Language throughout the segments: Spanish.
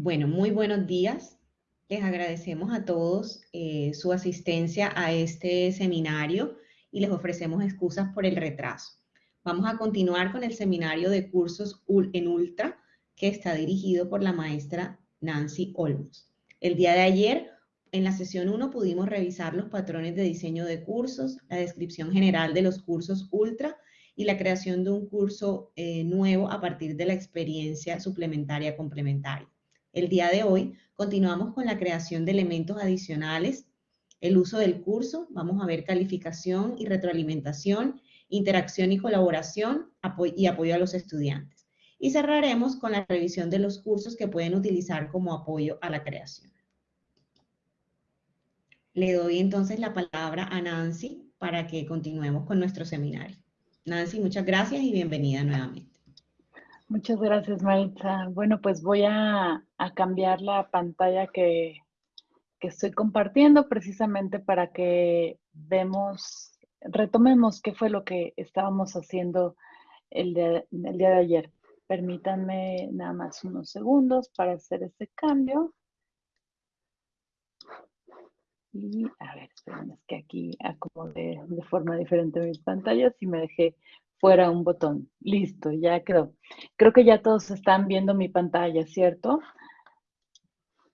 Bueno, muy buenos días. Les agradecemos a todos eh, su asistencia a este seminario y les ofrecemos excusas por el retraso. Vamos a continuar con el seminario de cursos en Ultra que está dirigido por la maestra Nancy Olmos. El día de ayer, en la sesión 1, pudimos revisar los patrones de diseño de cursos, la descripción general de los cursos Ultra y la creación de un curso eh, nuevo a partir de la experiencia suplementaria complementaria. El día de hoy continuamos con la creación de elementos adicionales, el uso del curso, vamos a ver calificación y retroalimentación, interacción y colaboración y apoyo a los estudiantes. Y cerraremos con la revisión de los cursos que pueden utilizar como apoyo a la creación. Le doy entonces la palabra a Nancy para que continuemos con nuestro seminario. Nancy, muchas gracias y bienvenida nuevamente. Muchas gracias, Maritza. Bueno, pues voy a, cambiar la pantalla que, estoy compartiendo precisamente para que vemos, retomemos qué fue lo que estábamos haciendo el, día de ayer. Permítanme nada más unos segundos para hacer este cambio. Y a ver, esperen, es que aquí acomodé de forma diferente mis pantallas y me dejé fuera un botón. Listo, ya quedó. Creo que ya todos están viendo mi pantalla, ¿cierto?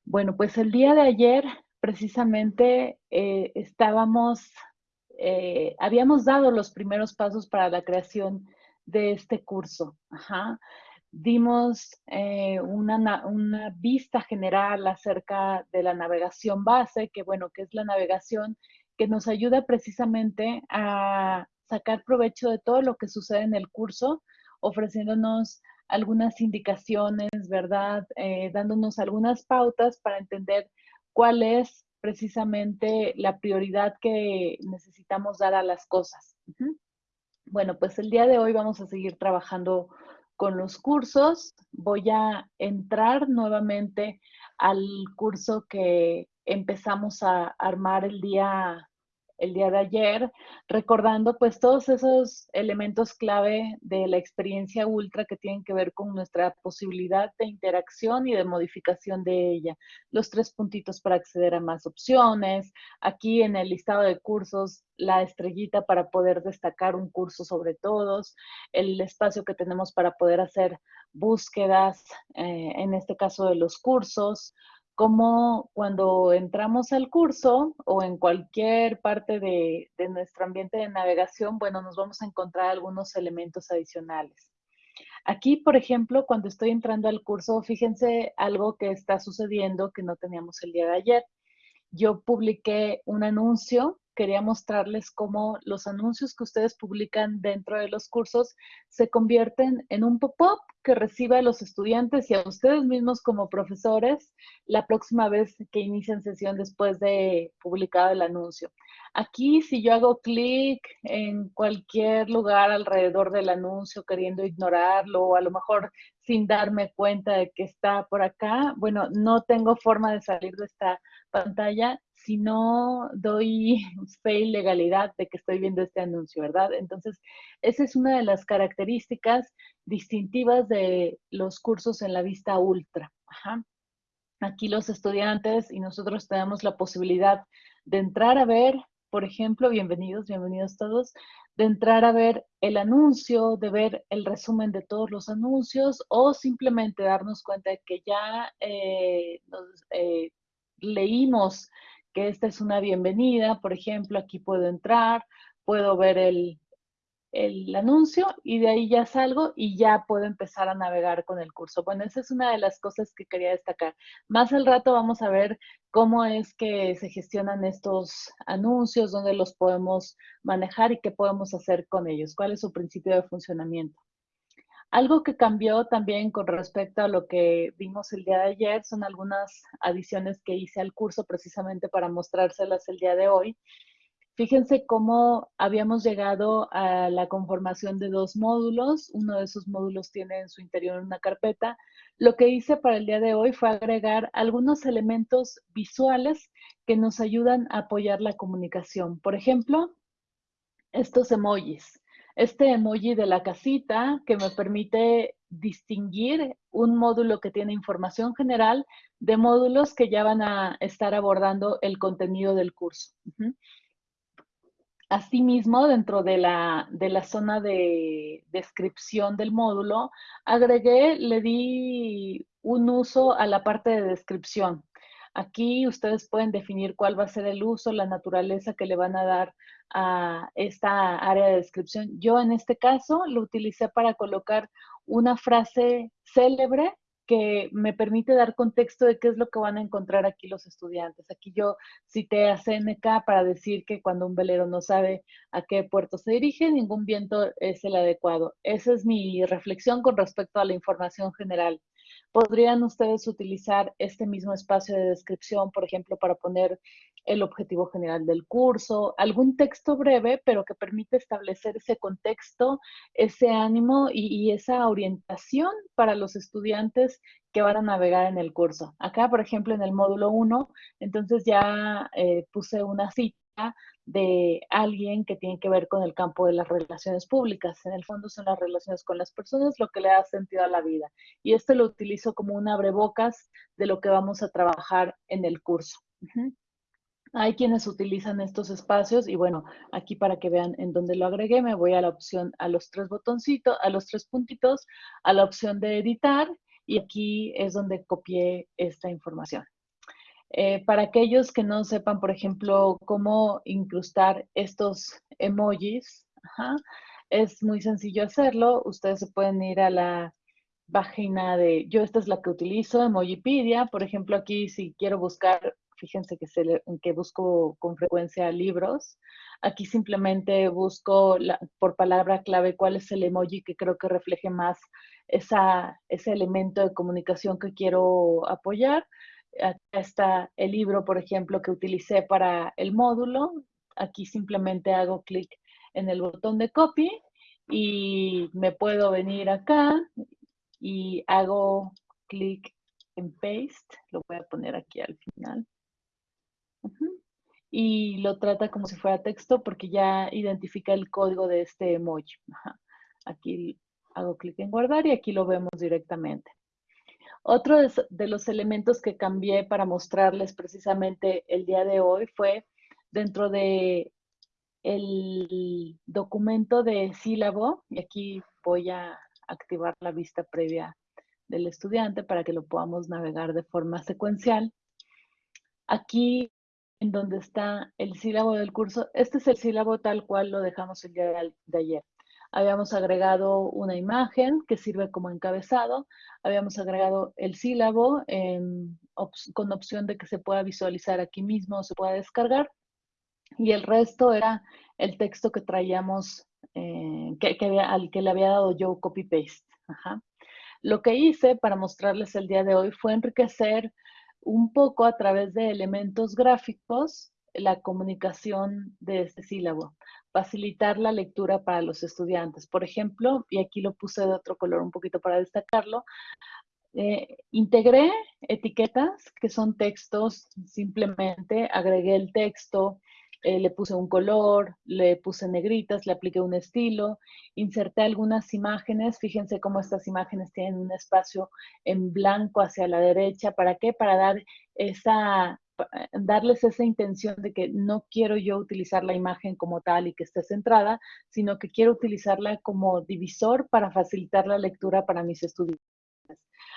Bueno, pues el día de ayer precisamente eh, estábamos, eh, habíamos dado los primeros pasos para la creación de este curso. Dimos eh, una, una, vista general acerca de la navegación base, que bueno, que es la navegación que nos ayuda precisamente a sacar provecho de todo lo que sucede en el curso, ofreciéndonos algunas indicaciones, ¿verdad? Eh, dándonos algunas pautas para entender cuál es precisamente la prioridad que necesitamos dar a las cosas. Bueno, pues el día de hoy vamos a seguir trabajando con los cursos. Voy a entrar nuevamente al curso que empezamos a armar el día el día de ayer, recordando pues todos esos elementos clave de la experiencia ultra que tienen que ver con nuestra posibilidad de interacción y de modificación de ella. Los tres puntitos para acceder a más opciones, aquí en el listado de cursos, la estrellita para poder destacar un curso sobre todos, el espacio que tenemos para poder hacer búsquedas, eh, en este caso de los cursos, como cuando entramos al curso o en cualquier parte de, nuestro ambiente de navegación, bueno, nos vamos a encontrar algunos elementos adicionales. Aquí, por ejemplo, cuando estoy entrando al curso, fíjense algo que está sucediendo que no teníamos el día de ayer. Yo publiqué un anuncio quería mostrarles cómo los anuncios que ustedes publican dentro de los cursos se convierten en un pop-up que recibe a los estudiantes y a ustedes mismos como profesores la próxima vez que inician sesión después de publicado el anuncio. Aquí, si yo hago clic en cualquier lugar alrededor del anuncio queriendo ignorarlo o a lo mejor sin darme cuenta de que está por acá, bueno, no tengo forma de salir de esta pantalla si no doy fe y legalidad de que estoy viendo este anuncio, ¿verdad? Entonces, esa es una de las características distintivas de los cursos en la vista ultra. Aquí los estudiantes y nosotros tenemos la posibilidad de entrar a ver, por ejemplo, bienvenidos, bienvenidos todos, de entrar a ver el anuncio, de ver el resumen de todos los anuncios o simplemente darnos cuenta de que ya eh, eh, leímos que esta es una bienvenida, por ejemplo, aquí puedo entrar, puedo ver el, anuncio y de ahí ya salgo y ya puedo empezar a navegar con el curso. Bueno, esa es una de las cosas que quería destacar. Más al rato vamos a ver cómo es que se gestionan estos anuncios, dónde los podemos manejar y qué podemos hacer con ellos, cuál es su principio de funcionamiento. Algo que cambió también con respecto a lo que vimos el día de ayer son algunas adiciones que hice al curso precisamente para mostrárselas el día de hoy. Fíjense cómo habíamos llegado a la conformación de dos módulos. Uno de esos módulos tiene en su interior una carpeta. Lo que hice para el día de hoy fue agregar algunos elementos visuales que nos ayudan a apoyar la comunicación. Por ejemplo, estos emojis. Este emoji de la casita que me permite distinguir un módulo que tiene información general de módulos que ya van a estar abordando el contenido del curso. Asimismo, dentro de la, de la zona de descripción del módulo, agregué, le di un uso a la parte de descripción. Aquí ustedes pueden definir cuál va a ser el uso, la naturaleza que le van a dar a esta área de descripción. Yo en este caso lo utilicé para colocar una frase célebre que me permite dar contexto de qué es lo que van a encontrar aquí los estudiantes. Aquí yo cité a CNK para decir que cuando un velero no sabe a qué puerto se dirige, ningún viento es el adecuado. Esa es mi reflexión con respecto a la información general. ¿Podrían ustedes utilizar este mismo espacio de descripción, por ejemplo, para poner el objetivo general del curso, algún texto breve, pero que permite establecer ese contexto, ese ánimo y, esa orientación para los estudiantes que van a navegar en el curso. Acá, por ejemplo, en el módulo 1, entonces ya eh, puse una cita de alguien que tiene que ver con el campo de las relaciones públicas. En el fondo son las relaciones con las personas lo que le da sentido a la vida. Y esto lo utilizo como un abrebocas de lo que vamos a trabajar en el curso. Hay quienes utilizan estos espacios y bueno, aquí para que vean en dónde lo agregué, me voy a la opción, a los tres botoncitos, a los tres puntitos, a la opción de editar y aquí es donde copié esta información. Eh, para aquellos que no sepan, por ejemplo, cómo incrustar estos emojis, es muy sencillo hacerlo. Ustedes se pueden ir a la página de, yo esta es la que utilizo, Emojipedia. Por ejemplo, aquí si quiero buscar fíjense que, se que busco con frecuencia libros. Aquí simplemente busco por palabra clave cuál es el emoji que creo que refleje más ese elemento de comunicación que quiero apoyar. Acá está el libro, por ejemplo, que utilicé para el módulo. Aquí simplemente hago clic en el botón de copy y me puedo venir acá y hago clic en paste. Lo voy a poner aquí al final y lo trata como si fuera texto porque ya identifica el código de este emoji. Aquí hago clic en guardar y aquí lo vemos directamente. Otro de los elementos que cambié para mostrarles precisamente el día de hoy fue dentro de el documento de sílabo, y aquí voy a activar la vista previa del estudiante para que lo podamos navegar de forma secuencial. Aquí en donde está el sílabo del curso. Este es el sílabo tal cual lo dejamos el día de ayer. Habíamos agregado una imagen que sirve como encabezado. Habíamos agregado el sílabo con opción de que se pueda visualizar aquí mismo o se pueda descargar. Y el resto era el texto que traíamos, eh, que, al que le había dado yo copy-paste. Lo que hice para mostrarles el día de hoy fue enriquecer un poco a través de elementos gráficos la comunicación de este sílabo, facilitar la lectura para los estudiantes. Por ejemplo, y aquí lo puse de otro color un poquito para destacarlo, eh, integré etiquetas que son textos, simplemente agregué el texto, eh, le puse un color, le puse negritas, le apliqué un estilo, inserté algunas imágenes, fíjense cómo estas imágenes tienen un espacio en blanco hacia la derecha, ¿para qué? Para dar esa, darles esa intención de que no quiero yo utilizar la imagen como tal y que esté centrada, sino que quiero utilizarla como divisor para facilitar la lectura para mis estudiantes.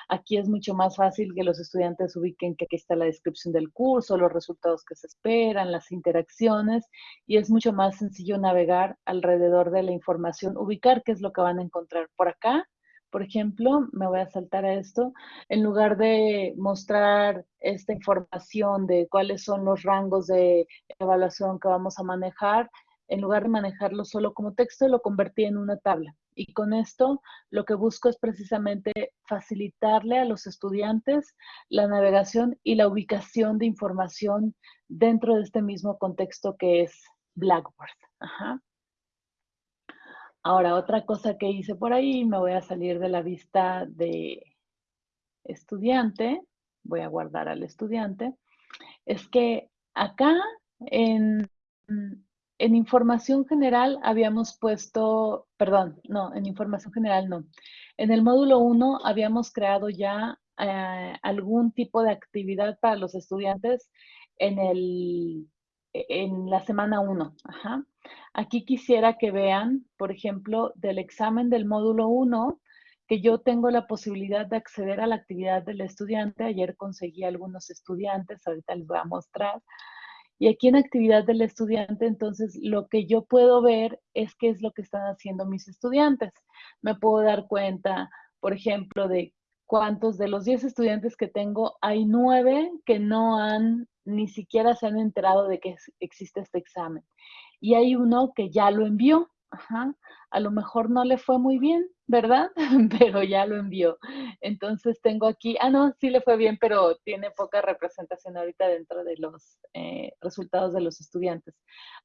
Aquí es mucho más fácil que los estudiantes ubiquen que aquí está la descripción del curso, los resultados que se esperan, las interacciones, y es mucho más sencillo navegar alrededor de la información, ubicar qué es lo que van a encontrar por acá. Por ejemplo, me voy a saltar a esto, en lugar de mostrar esta información de cuáles son los rangos de evaluación que vamos a manejar, en lugar de manejarlo solo como texto, lo convertí en una tabla. Y con esto lo que busco es precisamente facilitarle a los estudiantes la navegación y la ubicación de información dentro de este mismo contexto que es Blackboard. Ahora, otra cosa que hice por ahí, me voy a salir de la vista de estudiante, voy a guardar al estudiante, es que acá en información general habíamos puesto, perdón, no, en información general no. En el módulo 1 habíamos creado ya eh, algún tipo de actividad para los estudiantes en, el, en la semana 1. Aquí quisiera que vean, por ejemplo, del examen del módulo 1, que yo tengo la posibilidad de acceder a la actividad del estudiante. Ayer conseguí algunos estudiantes, ahorita les voy a mostrar. Y aquí en actividad del estudiante, entonces, lo que yo puedo ver es qué es lo que están haciendo mis estudiantes. Me puedo dar cuenta, por ejemplo, de cuántos de los 10 estudiantes que tengo, hay 9 que no han, ni siquiera se han enterado de que existe este examen. Y hay uno que ya lo envió. Ajá. A lo mejor no le fue muy bien, ¿verdad? Pero ya lo envió. Entonces tengo aquí, ah, no, sí le fue bien, pero tiene poca representación ahorita dentro de los eh, resultados de los estudiantes.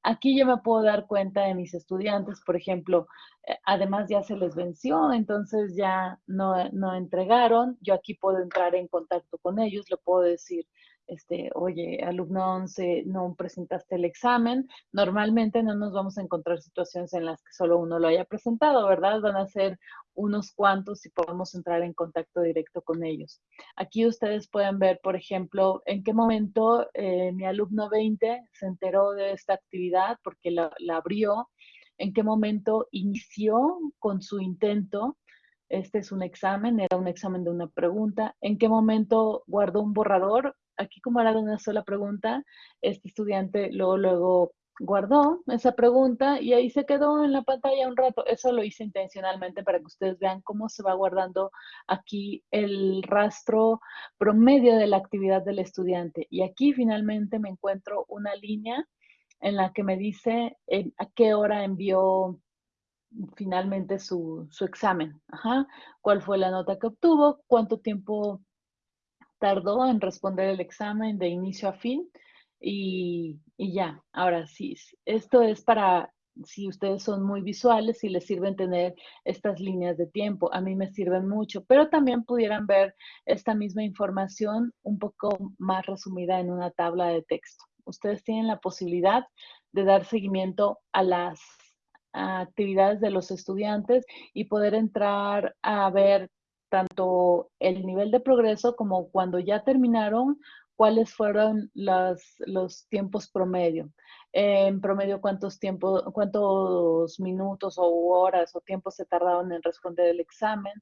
Aquí yo me puedo dar cuenta de mis estudiantes, por ejemplo, eh, además ya se les venció, entonces ya no, no entregaron. Yo aquí puedo entrar en contacto con ellos, le puedo decir, este, oye, alumno 11, no presentaste el examen. Normalmente no nos vamos a encontrar situaciones en las que solo uno lo haya presentado, ¿verdad? Van a ser unos cuantos y podemos entrar en contacto directo con ellos. Aquí ustedes pueden ver, por ejemplo, en qué momento eh, mi alumno 20 se enteró de esta actividad porque la, la abrió, en qué momento inició con su intento este es un examen, era un examen de una pregunta. ¿En qué momento guardó un borrador? Aquí como era de una sola pregunta, este estudiante luego, luego guardó esa pregunta y ahí se quedó en la pantalla un rato. Eso lo hice intencionalmente para que ustedes vean cómo se va guardando aquí el rastro promedio de la actividad del estudiante. Y aquí finalmente me encuentro una línea en la que me dice a qué hora envió finalmente su, examen. ¿Cuál fue la nota que obtuvo? ¿Cuánto tiempo tardó en responder el examen de inicio a fin y, ya. Ahora sí, esto es para si ustedes son muy visuales y les sirven tener estas líneas de tiempo. A mí me sirven mucho, pero también pudieran ver esta misma información un poco más resumida en una tabla de texto. Ustedes tienen la posibilidad de dar seguimiento a las actividades de los estudiantes y poder entrar a ver tanto el nivel de progreso como cuando ya terminaron, cuáles fueron los tiempos promedio. En promedio, cuántos tiempos, cuántos minutos o horas o tiempos se tardaron en responder el examen.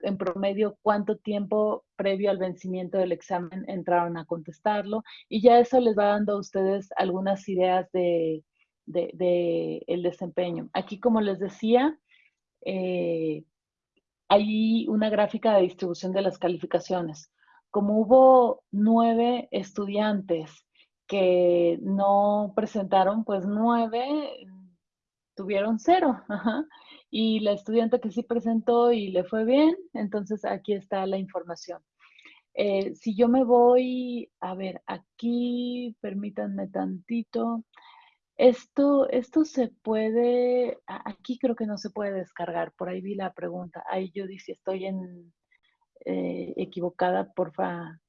En promedio, cuánto tiempo previo al vencimiento del examen entraron a contestarlo. Y ya eso les va dando a ustedes algunas ideas de, el desempeño. Aquí, como les decía, eh, hay una gráfica de distribución de las calificaciones. Como hubo nueve estudiantes que no presentaron, pues nueve tuvieron cero. Y la estudiante que sí presentó y le fue bien, entonces aquí está la información. Eh, si yo me voy, a ver, aquí, permítanme tantito. Esto, esto se puede, aquí creo que no se puede descargar, por ahí vi la pregunta. Ahí yo dije, estoy en, eh, equivocada, porfa,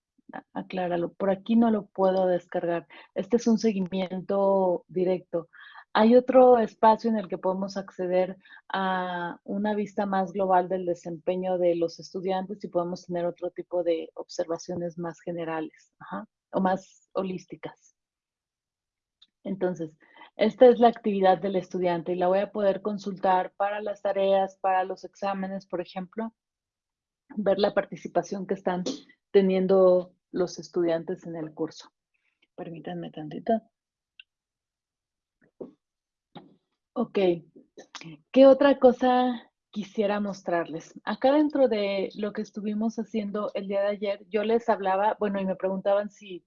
acláralo. Por aquí no lo puedo descargar. Este es un seguimiento directo. Hay otro espacio en el que podemos acceder a una vista más global del desempeño de los estudiantes y podemos tener otro tipo de observaciones más generales o más holísticas. Entonces, esta es la actividad del estudiante y la voy a poder consultar para las tareas, para los exámenes, por ejemplo, ver la participación que están teniendo los estudiantes en el curso. Permítanme tantito. Ok, ¿qué otra cosa quisiera mostrarles? Acá dentro de lo que estuvimos haciendo el día de ayer, yo les hablaba, bueno, y me preguntaban si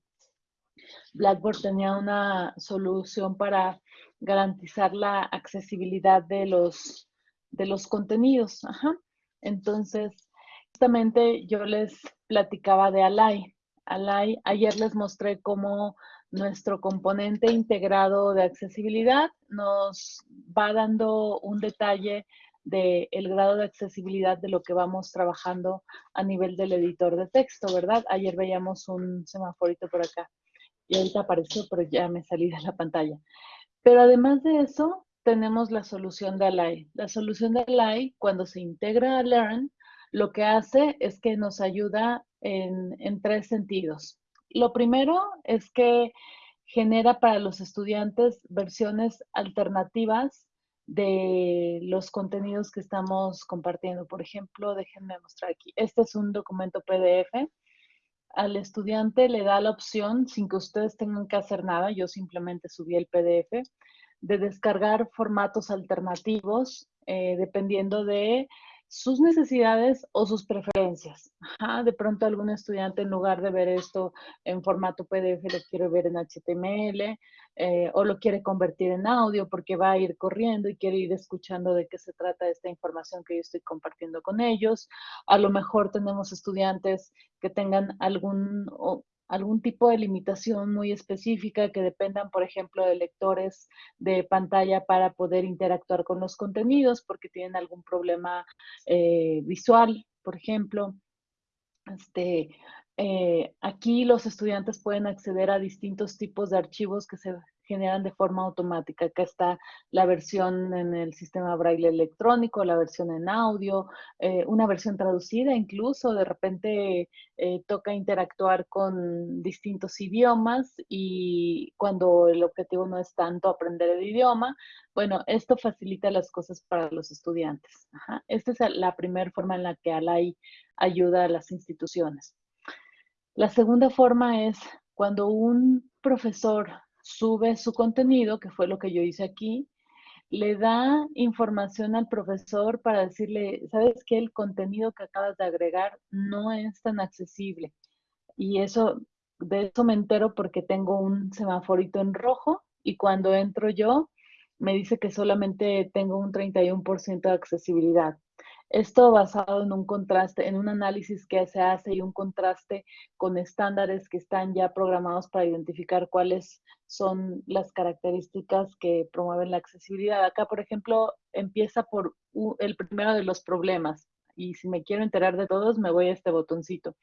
Blackboard tenía una solución para garantizar la accesibilidad de los, de los contenidos. Entonces, justamente yo les platicaba de Alay. Alay, ayer les mostré cómo nuestro componente integrado de accesibilidad nos va dando un detalle del el grado de accesibilidad de lo que vamos trabajando a nivel del editor de texto, ¿verdad? Ayer veíamos un semaforito por acá y ahorita apareció, pero ya me salí de la pantalla. Pero además de eso, tenemos la solución de Alay. La solución de Alay, cuando se integra a Learn, lo que hace es que nos ayuda en, en tres sentidos. Lo primero es que genera para los estudiantes versiones alternativas de los contenidos que estamos compartiendo. Por ejemplo, déjenme mostrar aquí. Este es un documento PDF. Al estudiante le da la opción, sin que ustedes tengan que hacer nada, yo simplemente subí el PDF, de descargar formatos alternativos eh, dependiendo de sus necesidades o sus preferencias. de pronto algún estudiante en lugar de ver esto en formato PDF lo quiere ver en HTML eh, o lo quiere convertir en audio porque va a ir corriendo y quiere ir escuchando de qué se trata esta información que yo estoy compartiendo con ellos. A lo mejor tenemos estudiantes que tengan algún algún tipo de limitación muy específica que dependan, por ejemplo, de lectores de pantalla para poder interactuar con los contenidos porque tienen algún problema eh, visual, por ejemplo. Este, eh, aquí los estudiantes pueden acceder a distintos tipos de archivos que se generan de forma automática. Acá está la versión en el sistema braille electrónico, la versión en audio, eh, una versión traducida incluso. De repente eh, toca interactuar con distintos idiomas y cuando el objetivo no es tanto aprender el idioma, bueno, esto facilita las cosas para los estudiantes. Esta es la primera forma en la que ALAI ayuda a las instituciones. La segunda forma es cuando un profesor sube su contenido, que fue lo que yo hice aquí, le da información al profesor para decirle, sabes que el contenido que acabas de agregar no es tan accesible. Y eso, de eso me entero porque tengo un semaforito en rojo y cuando entro yo, me dice que solamente tengo un 31% de accesibilidad. Esto basado en un contraste, en un análisis que se hace y un contraste con estándares que están ya programados para identificar cuáles son las características que promueven la accesibilidad. Acá, por ejemplo, empieza por el primero de los problemas. Y si me quiero enterar de todos, me voy a este botoncito.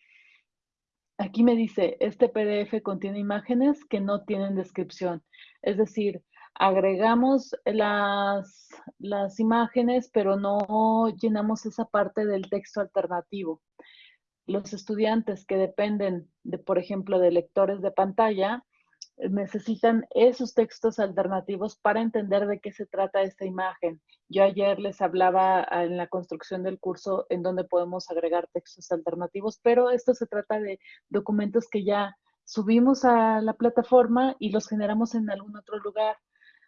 Aquí me dice, este PDF contiene imágenes que no tienen descripción. Es decir, agregamos las, las imágenes, pero no llenamos esa parte del texto alternativo. Los estudiantes que dependen de, por ejemplo, de lectores de pantalla, necesitan esos textos alternativos para entender de qué se trata esta imagen. Yo ayer les hablaba en la construcción del curso en donde podemos agregar textos alternativos, pero esto se trata de documentos que ya subimos a la plataforma y los generamos en algún otro lugar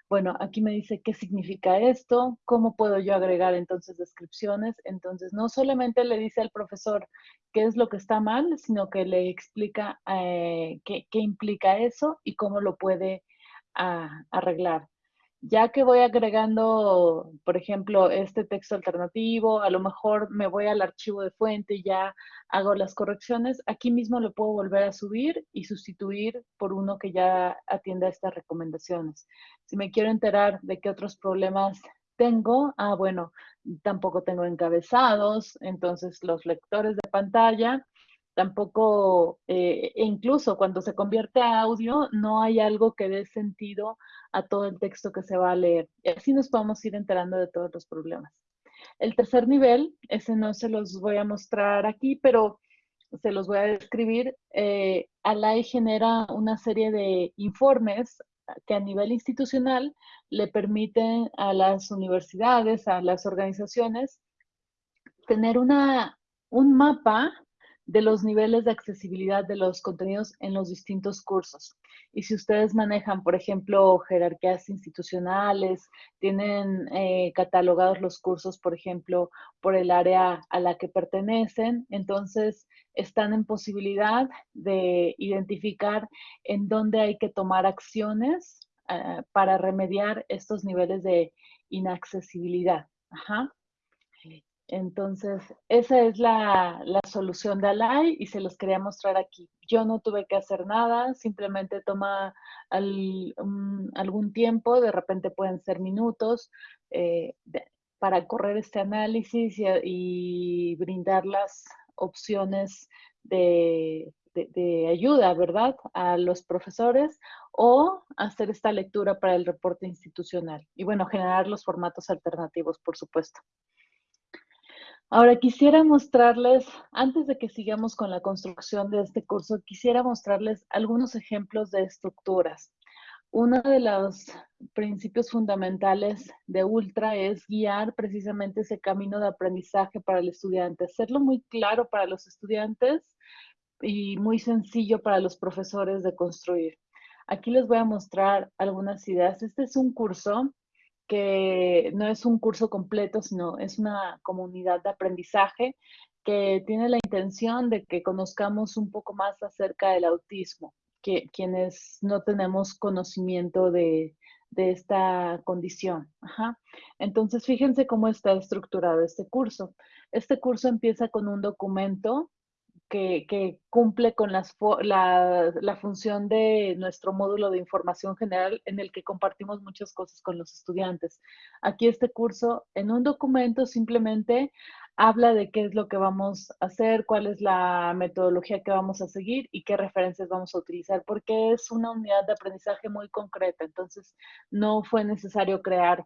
bueno, aquí me dice qué significa esto, cómo puedo yo agregar entonces descripciones. Entonces, no solamente le dice al profesor qué es lo que está mal, sino que le explica eh, qué, implica eso y cómo lo puede ah, arreglar ya que voy agregando, por ejemplo, este texto alternativo, a lo mejor me voy al archivo de fuente y ya hago las correcciones, aquí mismo lo puedo volver a subir y sustituir por uno que ya atienda estas recomendaciones. Si me quiero enterar de qué otros problemas tengo, ah, bueno, tampoco tengo encabezados, entonces los lectores de pantalla tampoco, eh, e incluso cuando se convierte a audio, no hay algo que dé sentido a todo el texto que se va a leer. Y así nos podemos ir enterando de todos los problemas. El tercer nivel, ese no se los voy a mostrar aquí, pero se los voy a describir. Eh, ALAI genera una serie de informes que a nivel institucional le permiten a las universidades, a las organizaciones, tener una, un mapa de los niveles de accesibilidad de los contenidos en los distintos cursos. Y si ustedes manejan, por ejemplo, jerarquías institucionales, tienen eh, catalogados los cursos, por ejemplo, por el área a la que pertenecen, entonces están en posibilidad de identificar en dónde hay que tomar acciones eh, para remediar estos niveles de inaccesibilidad. Ajá. Entonces, esa es la, solución de Alay y se los quería mostrar aquí. Yo no tuve que hacer nada, simplemente toma algún tiempo, de repente pueden ser minutos, eh, para correr este análisis y, brindar las opciones de, de, ayuda, ¿verdad? A los profesores o hacer esta lectura para el reporte institucional. Y bueno, generar los formatos alternativos, por supuesto. Ahora quisiera mostrarles, antes de que sigamos con la construcción de este curso, quisiera mostrarles algunos ejemplos de estructuras. Uno de los principios fundamentales de Ultra es guiar precisamente ese camino de aprendizaje para el estudiante, hacerlo muy claro para los estudiantes y muy sencillo para los profesores de construir. Aquí les voy a mostrar algunas ideas. Este es un curso que no es un curso completo, sino es una comunidad de aprendizaje que tiene la intención de que conozcamos un poco más acerca del autismo quienes no tenemos conocimiento de, esta condición. Entonces, fíjense cómo está estructurado este curso. Este curso empieza con un documento que, cumple con la, la, función de nuestro módulo de información general en el que compartimos muchas cosas con los estudiantes. Aquí este curso, en un documento simplemente habla de qué es lo que vamos a hacer, cuál es la metodología que vamos a seguir y qué referencias vamos a utilizar, porque es una unidad de aprendizaje muy concreta. Entonces, no fue necesario crear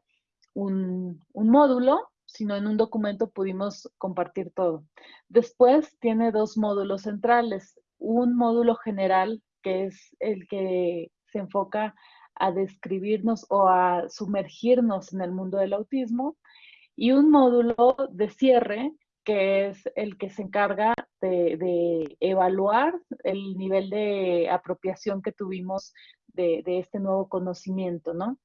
un, módulo, sino en un documento pudimos compartir todo. Después tiene dos módulos centrales. Un módulo general, que es el que se enfoca a describirnos o a sumergirnos en el mundo del autismo, y un módulo de cierre que es el que se encarga de, evaluar el nivel de apropiación que tuvimos de, de, este nuevo conocimiento, ¿no?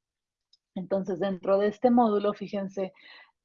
Entonces, dentro de este módulo, fíjense,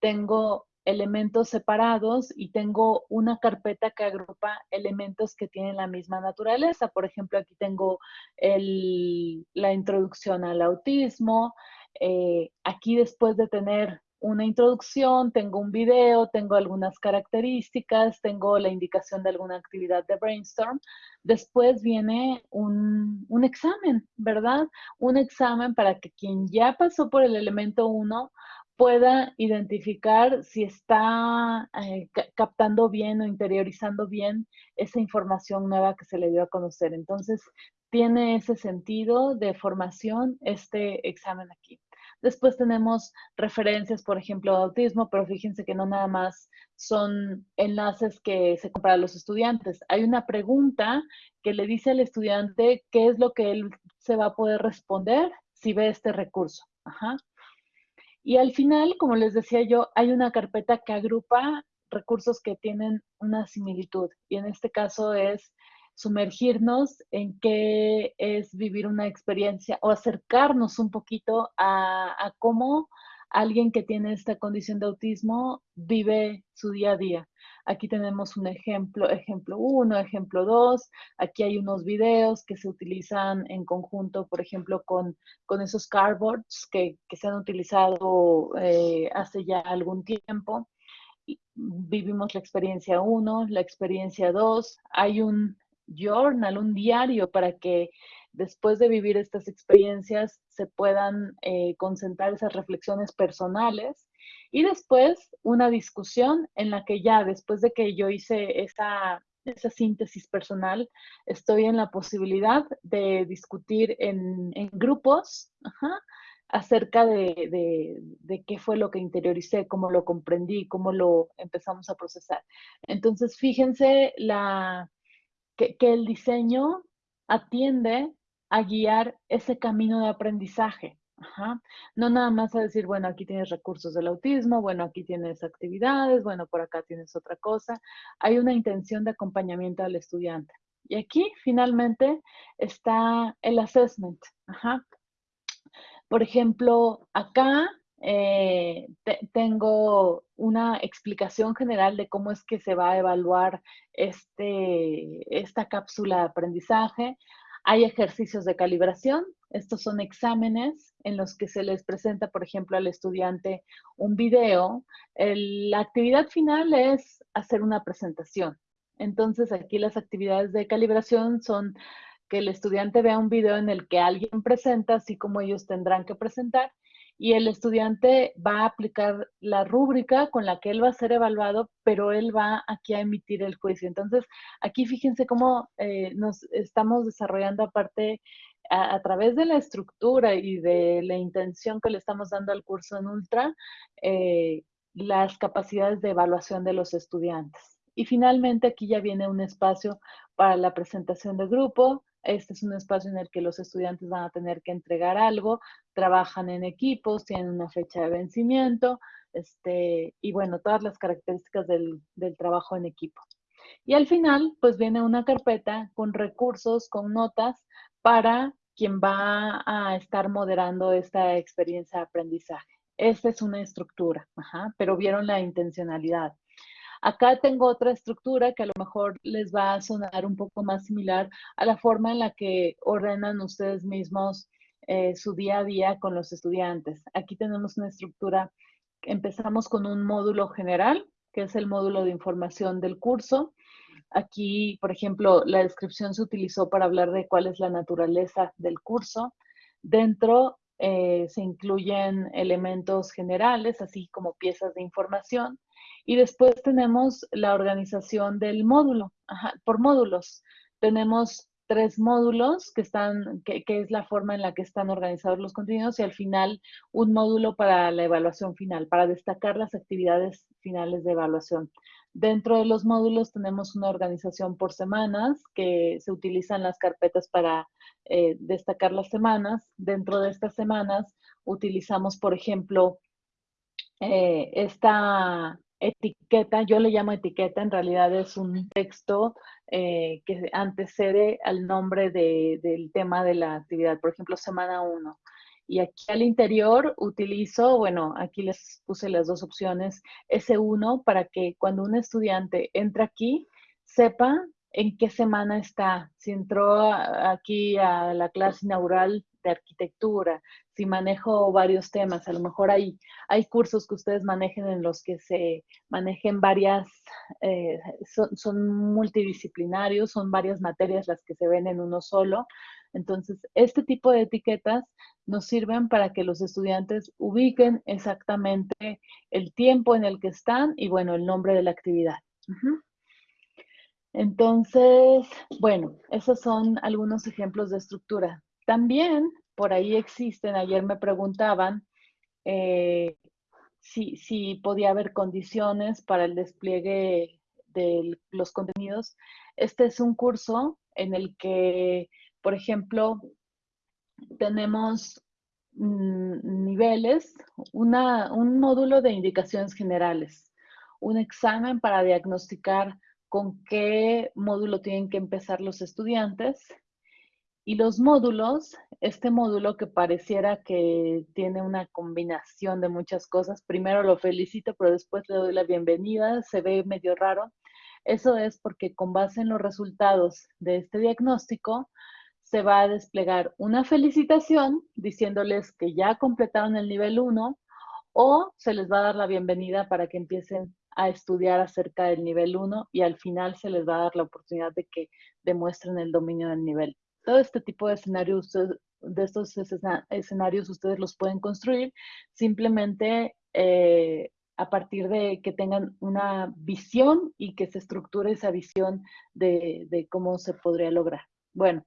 tengo elementos separados y tengo una carpeta que agrupa elementos que tienen la misma naturaleza. Por ejemplo, aquí tengo el, la introducción al autismo. Eh, aquí después de tener una introducción, tengo un video, tengo algunas características, tengo la indicación de alguna actividad de brainstorm. Después viene un, examen, ¿verdad? Un examen para que quien ya pasó por el elemento 1 pueda identificar si está eh, captando bien o interiorizando bien esa información nueva que se le dio a conocer. Entonces, tiene ese sentido de formación este examen aquí. Después tenemos referencias, por ejemplo, de autismo, pero fíjense que no nada más son enlaces que se compran a los estudiantes. Hay una pregunta que le dice al estudiante qué es lo que él se va a poder responder si ve este recurso. Y al final, como les decía yo, hay una carpeta que agrupa recursos que tienen una similitud. Y en este caso es sumergirnos en qué es vivir una experiencia o acercarnos un poquito a, cómo alguien que tiene esta condición de autismo vive su día a día. Aquí tenemos un ejemplo, ejemplo 1, ejemplo 2. Aquí hay unos videos que se utilizan en conjunto, por ejemplo, con, con esos cardboards que, que se han utilizado eh, hace ya algún tiempo. vivimos la experiencia 1, la experiencia 2. Hay un journal, un diario para que después de vivir estas experiencias se puedan eh, concentrar esas reflexiones personales y después una discusión en la que ya después de que yo hice esa, esa síntesis personal, estoy en la posibilidad de discutir en, grupos acerca de, de, qué fue lo que interioricé, cómo lo comprendí, cómo lo empezamos a procesar. Entonces, fíjense la, que, el diseño atiende a guiar ese camino de aprendizaje. No nada más a decir, bueno, aquí tienes recursos del autismo, bueno, aquí tienes actividades, bueno, por acá tienes otra cosa. Hay una intención de acompañamiento al estudiante. Y aquí finalmente está el assessment. Por ejemplo, acá eh, tengo una explicación general de cómo es que se va a evaluar este, esta cápsula de aprendizaje. Hay ejercicios de calibración. Estos son exámenes en los que se les presenta, por ejemplo, al estudiante un video. la actividad final es hacer una presentación. Entonces, aquí las actividades de calibración son que el estudiante vea un video en el que alguien presenta, así como ellos tendrán que presentar, y el estudiante va a aplicar la rúbrica con la que él va a ser evaluado, pero él va aquí a emitir el juicio. Entonces, aquí fíjense cómo eh, nos estamos desarrollando aparte a, través de la estructura y de la intención que le estamos dando al curso en Ultra, eh, las capacidades de evaluación de los estudiantes. Y finalmente aquí ya viene un espacio para la presentación de grupo, este es un espacio en el que los estudiantes van a tener que entregar algo, trabajan en equipos, tienen una fecha de vencimiento, este, y bueno, todas las características del, trabajo en equipo. Y al final, pues viene una carpeta con recursos, con notas para quien va a estar moderando esta experiencia de aprendizaje. Esta es una estructura, pero vieron la intencionalidad. Acá tengo otra estructura que a lo mejor les va a sonar un poco más similar a la forma en la que ordenan ustedes mismos eh, su día a día con los estudiantes. Aquí tenemos una estructura, empezamos con un módulo general, que es el módulo de información del curso. Aquí, por ejemplo, la descripción se utilizó para hablar de cuál es la naturaleza del curso. Dentro eh, se incluyen elementos generales, así como piezas de información. Y después tenemos la organización del módulo, por módulos. Tenemos tres módulos que están, que, es la forma en la que están organizados los contenidos y al final un módulo para la evaluación final, para destacar las actividades finales de evaluación. Dentro de los módulos tenemos una organización por semanas que se utilizan las carpetas para eh, destacar las semanas. Dentro de estas semanas utilizamos, por ejemplo, eh, esta etiqueta, yo le llamo etiqueta, en realidad es un texto eh, que antecede al nombre del tema de la actividad, por ejemplo, semana 1. Y aquí al interior utilizo, bueno, aquí les puse las dos opciones, S1 para que cuando un estudiante entra aquí, sepa en qué semana está. Si entró aquí a la clase inaugural de arquitectura, si manejo varios temas, a lo mejor hay, hay cursos que ustedes manejen en los que se manejen varias, eh, son, multidisciplinarios, son varias materias las que se ven en uno solo. Entonces, este tipo de etiquetas nos sirven para que los estudiantes ubiquen exactamente el tiempo en el que están y, bueno, el nombre de la actividad. Entonces, bueno, esos son algunos ejemplos de estructura. También por ahí existen, ayer me preguntaban eh, si, podía haber condiciones para el despliegue de los contenidos. Este es un curso en el que, por ejemplo, tenemos mm, niveles, un módulo de indicaciones generales, un examen para diagnosticar con qué módulo tienen que empezar los estudiantes y los módulos, este módulo que pareciera que tiene una combinación de muchas cosas, primero lo felicito, pero después le doy la bienvenida, se ve medio raro. Eso es porque con base en los resultados de este diagnóstico, se va a desplegar una felicitación diciéndoles que ya completaron el nivel 1 o se les va a dar la bienvenida para que empiecen a estudiar acerca del nivel 1 y al final se les va a dar la oportunidad de que demuestren el dominio del nivel todo este tipo de escenarios, de estos escenarios ustedes los pueden construir simplemente eh, a partir de que tengan una visión y que se estructure esa visión de, cómo se podría lograr. Bueno,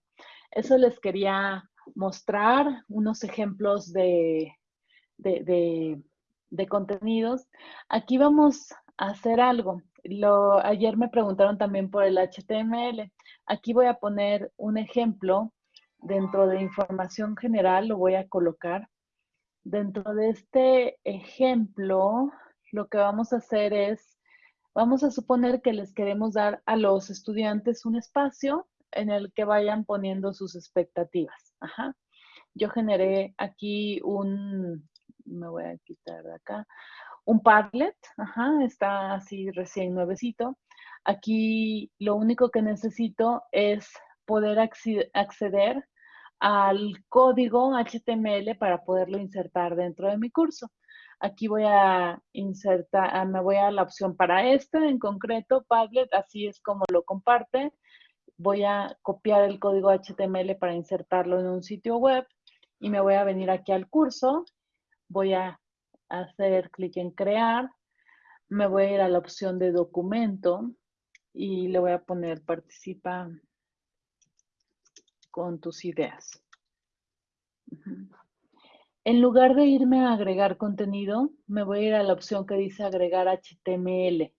eso les quería mostrar unos ejemplos de, de contenidos. Aquí vamos a hacer algo. Ayer me preguntaron también por el HTML. Aquí voy a poner un ejemplo dentro de información general, lo voy a colocar. Dentro de este ejemplo, lo que vamos a hacer es, vamos a suponer que les queremos dar a los estudiantes un espacio en el que vayan poniendo sus expectativas. Yo generé aquí un, me voy a quitar de acá, un Padlet, ajá, está así recién nuevecito. Aquí lo único que necesito es poder acceder al código HTML para poderlo insertar dentro de mi curso. Aquí voy a insertar, ah, me voy a la opción para este en concreto, Padlet, así es como lo comparte. Voy a copiar el código HTML para insertarlo en un sitio web y me voy a venir aquí al curso voy a hacer clic en crear, me voy a ir a la opción de documento y le voy a poner participa con tus ideas. En lugar de irme a agregar contenido, me voy a ir a la opción que dice agregar HTML.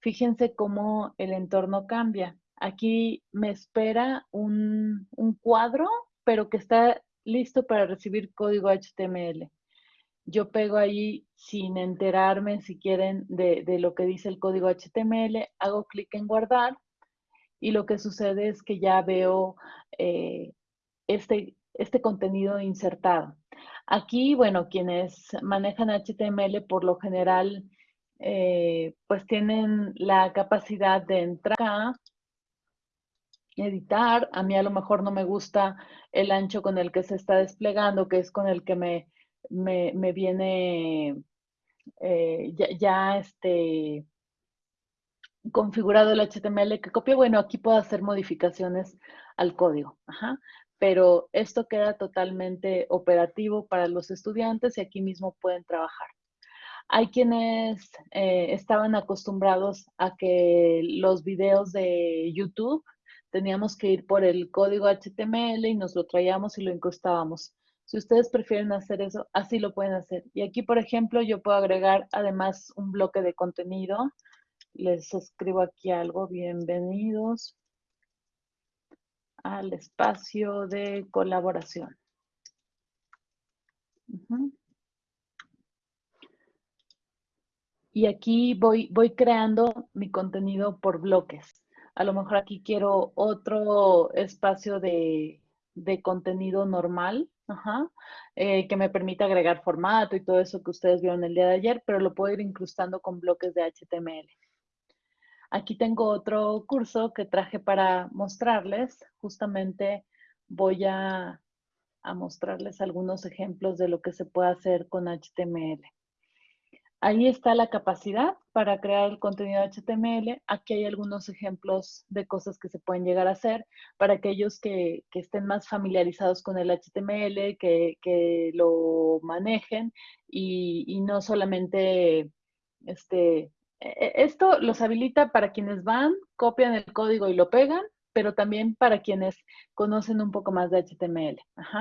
Fíjense cómo el entorno cambia. Aquí me espera un, cuadro, pero que está listo para recibir código HTML. Yo pego ahí sin enterarme, si quieren, de, lo que dice el código HTML, hago clic en guardar y lo que sucede es que ya veo eh, este, este contenido insertado. Aquí, bueno, quienes manejan HTML por lo general, eh, pues tienen la capacidad de entrar acá, editar. A mí a lo mejor no me gusta el ancho con el que se está desplegando, que es con el que me, me, viene eh, ya, este, configurado el HTML que copio. Bueno, aquí puedo hacer modificaciones al código. Pero esto queda totalmente operativo para los estudiantes y aquí mismo pueden trabajar. Hay quienes eh, estaban acostumbrados a que los videos de YouTube teníamos que ir por el código HTML y nos lo traíamos y lo incrustábamos. Si ustedes prefieren hacer eso, así lo pueden hacer. Y aquí, por ejemplo, yo puedo agregar además un bloque de contenido. Les escribo aquí algo, bienvenidos al espacio de colaboración. Y aquí voy, creando mi contenido por bloques. A lo mejor aquí quiero otro espacio de, contenido normal, eh, que me permita agregar formato y todo eso que ustedes vieron el día de ayer, pero lo puedo ir incrustando con bloques de HTML. Aquí tengo otro curso que traje para mostrarles. Justamente voy a, mostrarles algunos ejemplos de lo que se puede hacer con HTML. Ahí está la capacidad para crear el contenido HTML. Aquí hay algunos ejemplos de cosas que se pueden llegar a hacer para aquellos que, estén más familiarizados con el HTML, que, lo manejen y, y, no solamente este, e-, esto los habilita para quienes van, copian el código y lo pegan, pero también para quienes conocen un poco más de HTML.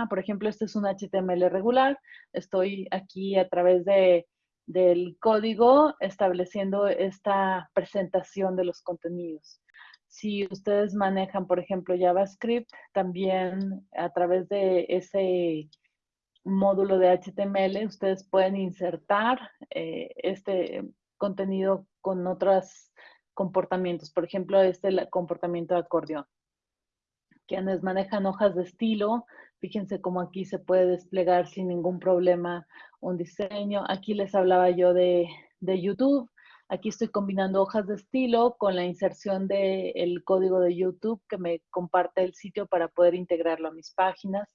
por ejemplo, este es un HTML regular. Estoy aquí a través de, del código estableciendo esta presentación de los contenidos. Si ustedes manejan, por ejemplo, JavaScript, también a través de ese módulo de HTML, ustedes pueden insertar eh, este contenido con otros comportamientos. Por ejemplo, este comportamiento de acordeón. Quienes manejan hojas de estilo, fíjense cómo aquí se puede desplegar sin ningún problema un diseño. Aquí les hablaba yo de, YouTube. Aquí estoy combinando hojas de estilo con la inserción del código de YouTube que me comparte el sitio para poder integrarlo a mis páginas.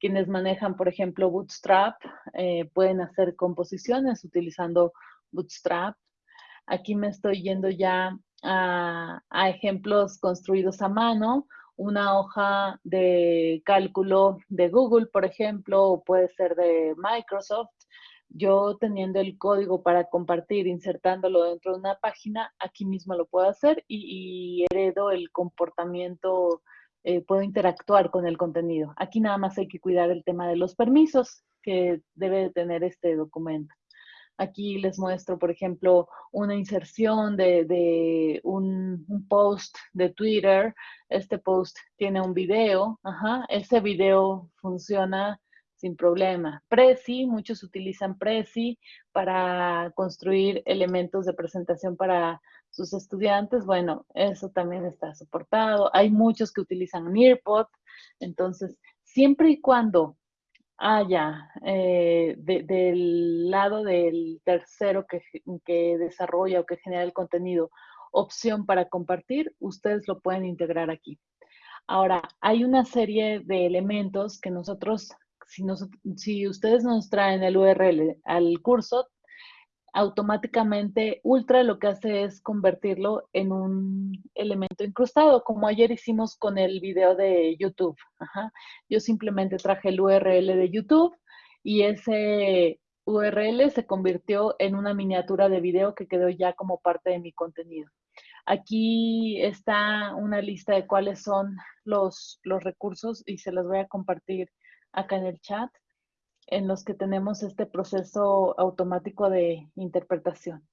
Quienes manejan, por ejemplo, Bootstrap, eh, pueden hacer composiciones utilizando Bootstrap. Aquí me estoy yendo ya a, ejemplos construidos a mano, una hoja de cálculo de Google, por ejemplo, o puede ser de Microsoft. Yo teniendo el código para compartir, insertándolo dentro de una página, aquí mismo lo puedo hacer y, heredo el comportamiento, eh, puedo interactuar con el contenido. Aquí nada más hay que cuidar el tema de los permisos que debe tener este documento. Aquí les muestro, por ejemplo, una inserción de, un, post de Twitter. Este post tiene un video. Ajá. Ese video funciona sin problema. Prezi, muchos utilizan Prezi para construir elementos de presentación para sus estudiantes. Bueno, eso también está soportado. Hay muchos que utilizan Nearpod. Entonces, siempre y cuando Ah, ya. Eh, del lado del tercero que, que, desarrolla o que genera el contenido, opción para compartir, ustedes lo pueden integrar aquí. Ahora, hay una serie de elementos que nosotros, si, si ustedes nos traen el URL al curso, automáticamente Ultra lo que hace es convertirlo en un elemento incrustado, como ayer hicimos con el video de YouTube. Yo simplemente traje el URL de YouTube y ese URL se convirtió en una miniatura de video que quedó ya como parte de mi contenido. Aquí está una lista de cuáles son los, los recursos y se los voy a compartir acá en el chat, en los que tenemos este proceso automático de interpretación.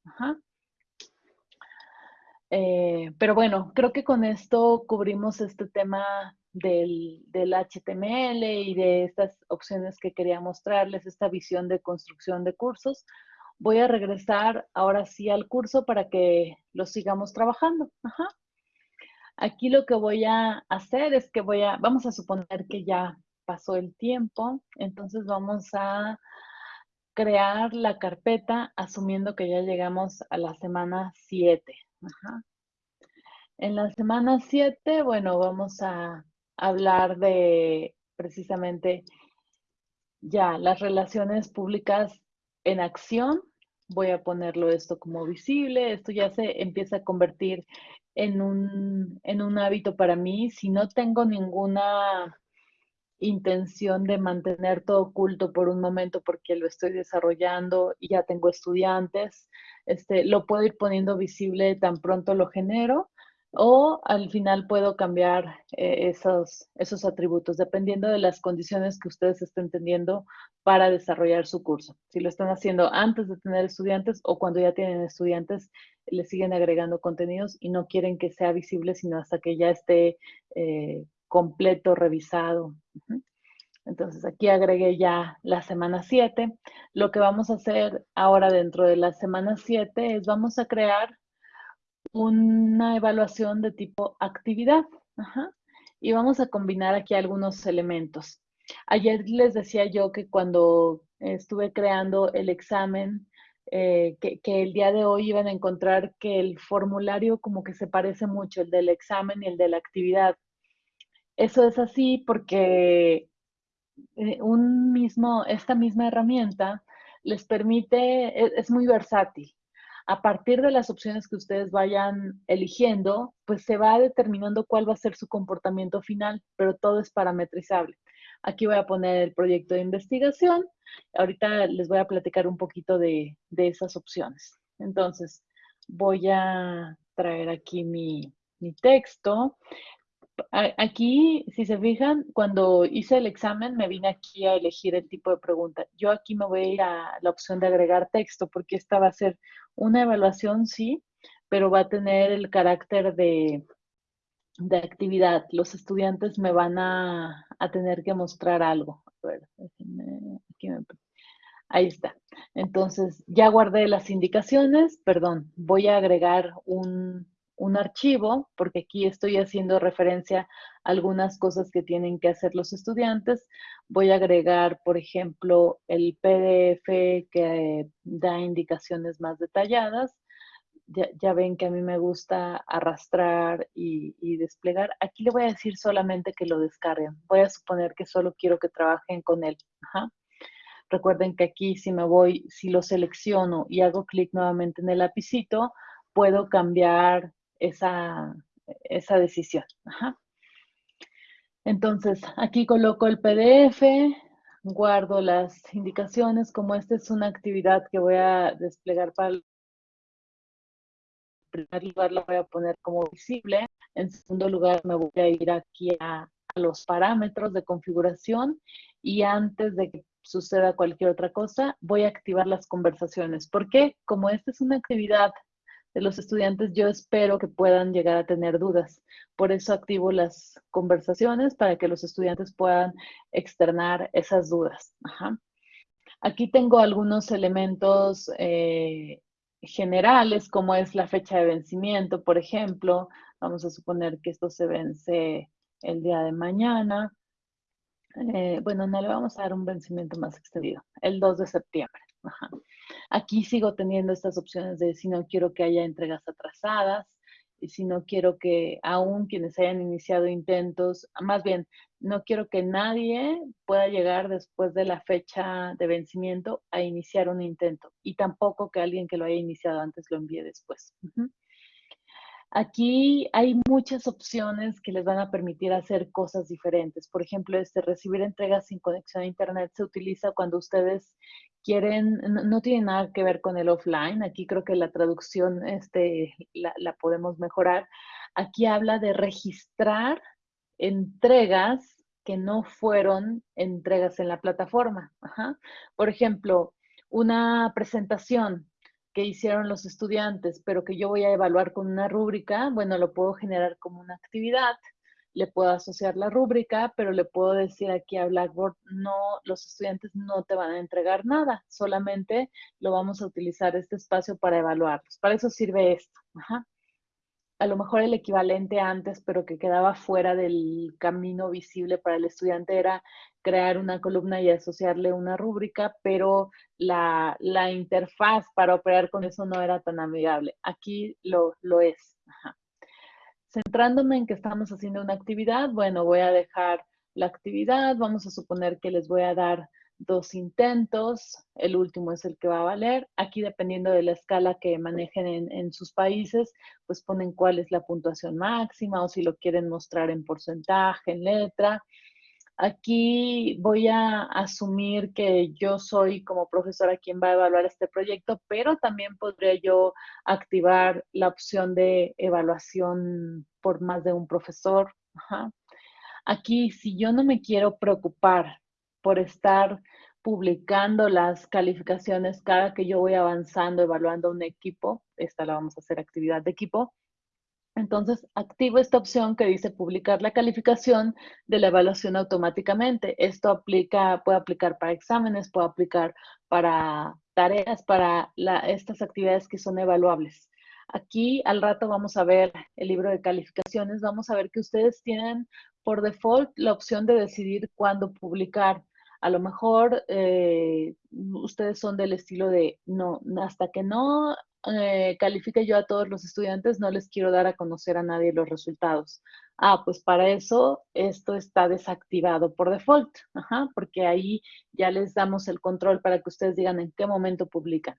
Eh, pero bueno, creo que con esto cubrimos este tema del, del, HTML y de estas opciones que quería mostrarles, esta visión de construcción de cursos. Voy a regresar ahora sí al curso para que lo sigamos trabajando. Aquí lo que voy a hacer es que voy a, vamos a suponer que ya pasó el tiempo, entonces vamos a crear la carpeta asumiendo que ya llegamos a la semana 7. En la semana 7, bueno, vamos a hablar de precisamente ya las relaciones públicas en acción. Voy a ponerlo esto como visible. Esto ya se empieza a convertir en un, en un hábito para mí. Si no tengo ninguna intención de mantener todo oculto por un momento porque lo estoy desarrollando y ya tengo estudiantes, este, lo puedo ir poniendo visible tan pronto lo genero o al final puedo cambiar eh, esos, esos atributos dependiendo de las condiciones que ustedes estén teniendo para desarrollar su curso. Si lo están haciendo antes de tener estudiantes o cuando ya tienen estudiantes, le siguen agregando contenidos y no quieren que sea visible sino hasta que ya esté eh, completo, revisado. Entonces aquí agregué ya la semana 7. Lo que vamos a hacer ahora dentro de la semana 7 es vamos a crear una evaluación de tipo actividad. Y vamos a combinar aquí algunos elementos. Ayer les decía yo que cuando estuve creando el examen, eh, que, que, el día de hoy iban a encontrar que el formulario como que se parece mucho, el del examen y el de la actividad. Eso es así porque eh, un mismo, esta misma herramienta les permite, es, es muy versátil. A partir de las opciones que ustedes vayan eligiendo, pues se va determinando cuál va a ser su comportamiento final, pero todo es parametrizable. Aquí voy a poner el proyecto de investigación. Ahorita les voy a platicar un poquito de, de esas opciones. Entonces, voy a traer aquí mi, mi texto. Aquí, si se fijan, cuando hice el examen me vine aquí a elegir el tipo de pregunta. Yo aquí me voy a ir a la opción de agregar texto porque esta va a ser una evaluación, sí, pero va a tener el carácter de, de actividad. Los estudiantes me van a, a, tener que mostrar algo. A ver, aquí me, ahí está. Entonces, ya guardé las indicaciones, perdón, voy a agregar un, un archivo, porque aquí estoy haciendo referencia a algunas cosas que tienen que hacer los estudiantes. Voy a agregar, por ejemplo, el PDF que da indicaciones más detalladas. Ya, ven que a mí me gusta arrastrar y, desplegar. Aquí le voy a decir solamente que lo descarguen. Voy a suponer que solo quiero que trabajen con él. Recuerden que aquí si me voy, si lo selecciono y hago clic nuevamente en el lapicito, puedo cambiar esa, esa decisión. Entonces, aquí coloco el PDF, guardo las indicaciones, como esta es una actividad que voy a desplegar para el primer lugar la voy a poner como visible, en segundo lugar me voy a ir aquí a, a los parámetros de configuración y antes de que suceda cualquier otra cosa, voy a activar las conversaciones. ¿Por qué? Como esta es una actividad de los estudiantes, yo espero que puedan llegar a tener dudas. Por eso activo las conversaciones para que los estudiantes puedan externar esas dudas. Aquí tengo algunos elementos eh, generales, como es la fecha de vencimiento, por ejemplo. Vamos a suponer que esto se vence el día de mañana. Eh, bueno, no le vamos a dar un vencimiento más extendido, el 2 de septiembre. Aquí sigo teniendo estas opciones de si no quiero que haya entregas atrasadas, y si no quiero que aún quienes hayan iniciado intentos, más bien, no quiero que nadie pueda llegar después de la fecha de vencimiento a iniciar un intento y tampoco que alguien que lo haya iniciado antes lo envíe después. Aquí hay muchas opciones que les van a permitir hacer cosas diferentes. Por ejemplo, este recibir entregas sin conexión a Internet se utiliza cuando ustedes quieren, no, tiene nada que ver con el offline. Aquí creo que la traducción este, la, la podemos mejorar. Aquí habla de registrar entregas que no fueron entregas en la plataforma. Por ejemplo, una presentación que hicieron los estudiantes, pero que yo voy a evaluar con una rúbrica, bueno, lo puedo generar como una actividad, le puedo asociar la rúbrica, pero le puedo decir aquí a Blackboard, no, los estudiantes no te van a entregar nada, solamente lo vamos a utilizar este espacio para evaluarlos. Para eso sirve esto. Ajá a lo mejor el equivalente antes, pero que quedaba fuera del camino visible para el estudiante era crear una columna y asociarle una rúbrica, pero la, interfaz para operar con eso no era tan amigable. Aquí lo, lo es. Centrándome en que estamos haciendo una actividad, bueno, voy a dejar la actividad, vamos a suponer que les voy a dar dos intentos, el último es el que va a valer. Aquí, dependiendo de la escala que manejen en, sus países, pues ponen cuál es la puntuación máxima o si lo quieren mostrar en porcentaje, en letra. Aquí voy a asumir que yo soy como profesora quien va a evaluar este proyecto, pero también podría yo activar la opción de evaluación por más de un profesor. Aquí, si yo no me quiero preocupar por estar publicando las calificaciones cada que yo voy avanzando, evaluando un equipo. Esta la vamos a hacer actividad de equipo. Entonces, activo esta opción que dice publicar la calificación de la evaluación automáticamente. Esto aplica, puede aplicar para exámenes, puede aplicar para tareas, para estas actividades que son evaluables. Aquí al rato vamos a ver el libro de calificaciones, vamos a ver que ustedes tienen por default la opción de decidir cuándo publicar a lo mejor eh, ustedes son del estilo de, no, hasta que no eh, califique yo a todos los estudiantes, no les quiero dar a conocer a nadie los resultados. Ah, pues para eso esto está desactivado por default, porque ahí ya les damos el control para que ustedes digan en qué momento publican.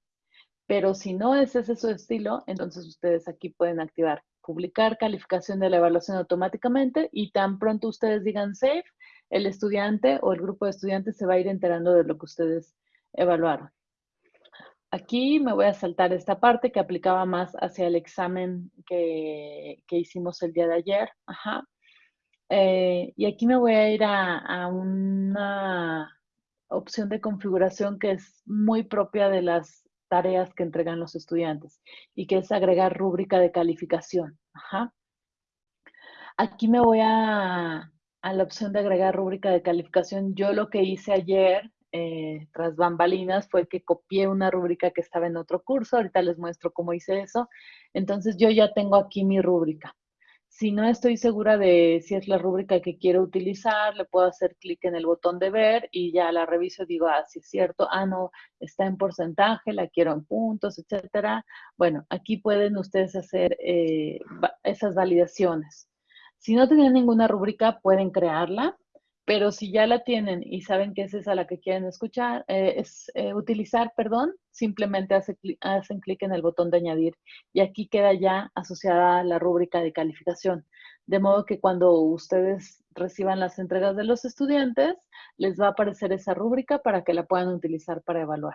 Pero si no es ese su estilo, entonces ustedes aquí pueden activar publicar calificación de la evaluación automáticamente y tan pronto ustedes digan save, el estudiante o el grupo de estudiantes se va a ir enterando de lo que ustedes evaluaron. Aquí me voy a saltar esta parte que aplicaba más hacia el examen que, hicimos el día de ayer. Eh, y aquí me voy a ir a, a, una opción de configuración que es muy propia de las tareas que entregan los estudiantes y que es agregar rúbrica de calificación. Aquí me voy a, a la opción de agregar rúbrica de calificación, yo lo que hice ayer, eh, tras bambalinas, fue que copié una rúbrica que estaba en otro curso. Ahorita les muestro cómo hice eso. Entonces, yo ya tengo aquí mi rúbrica. Si no estoy segura de si es la rúbrica que quiero utilizar, le puedo hacer clic en el botón de ver y ya la reviso y digo, ah, sí es cierto, ah, no, está en porcentaje, la quiero en puntos, etcétera. Bueno, aquí pueden ustedes hacer eh, esas validaciones. Si no tienen ninguna rúbrica, pueden crearla, pero si ya la tienen y saben que es esa la que quieren escuchar, eh, es eh, utilizar, perdón, simplemente hacen clic en el botón de añadir y aquí queda ya asociada la rúbrica de calificación. De modo que cuando ustedes reciban las entregas de los estudiantes, les va a aparecer esa rúbrica para que la puedan utilizar para evaluar.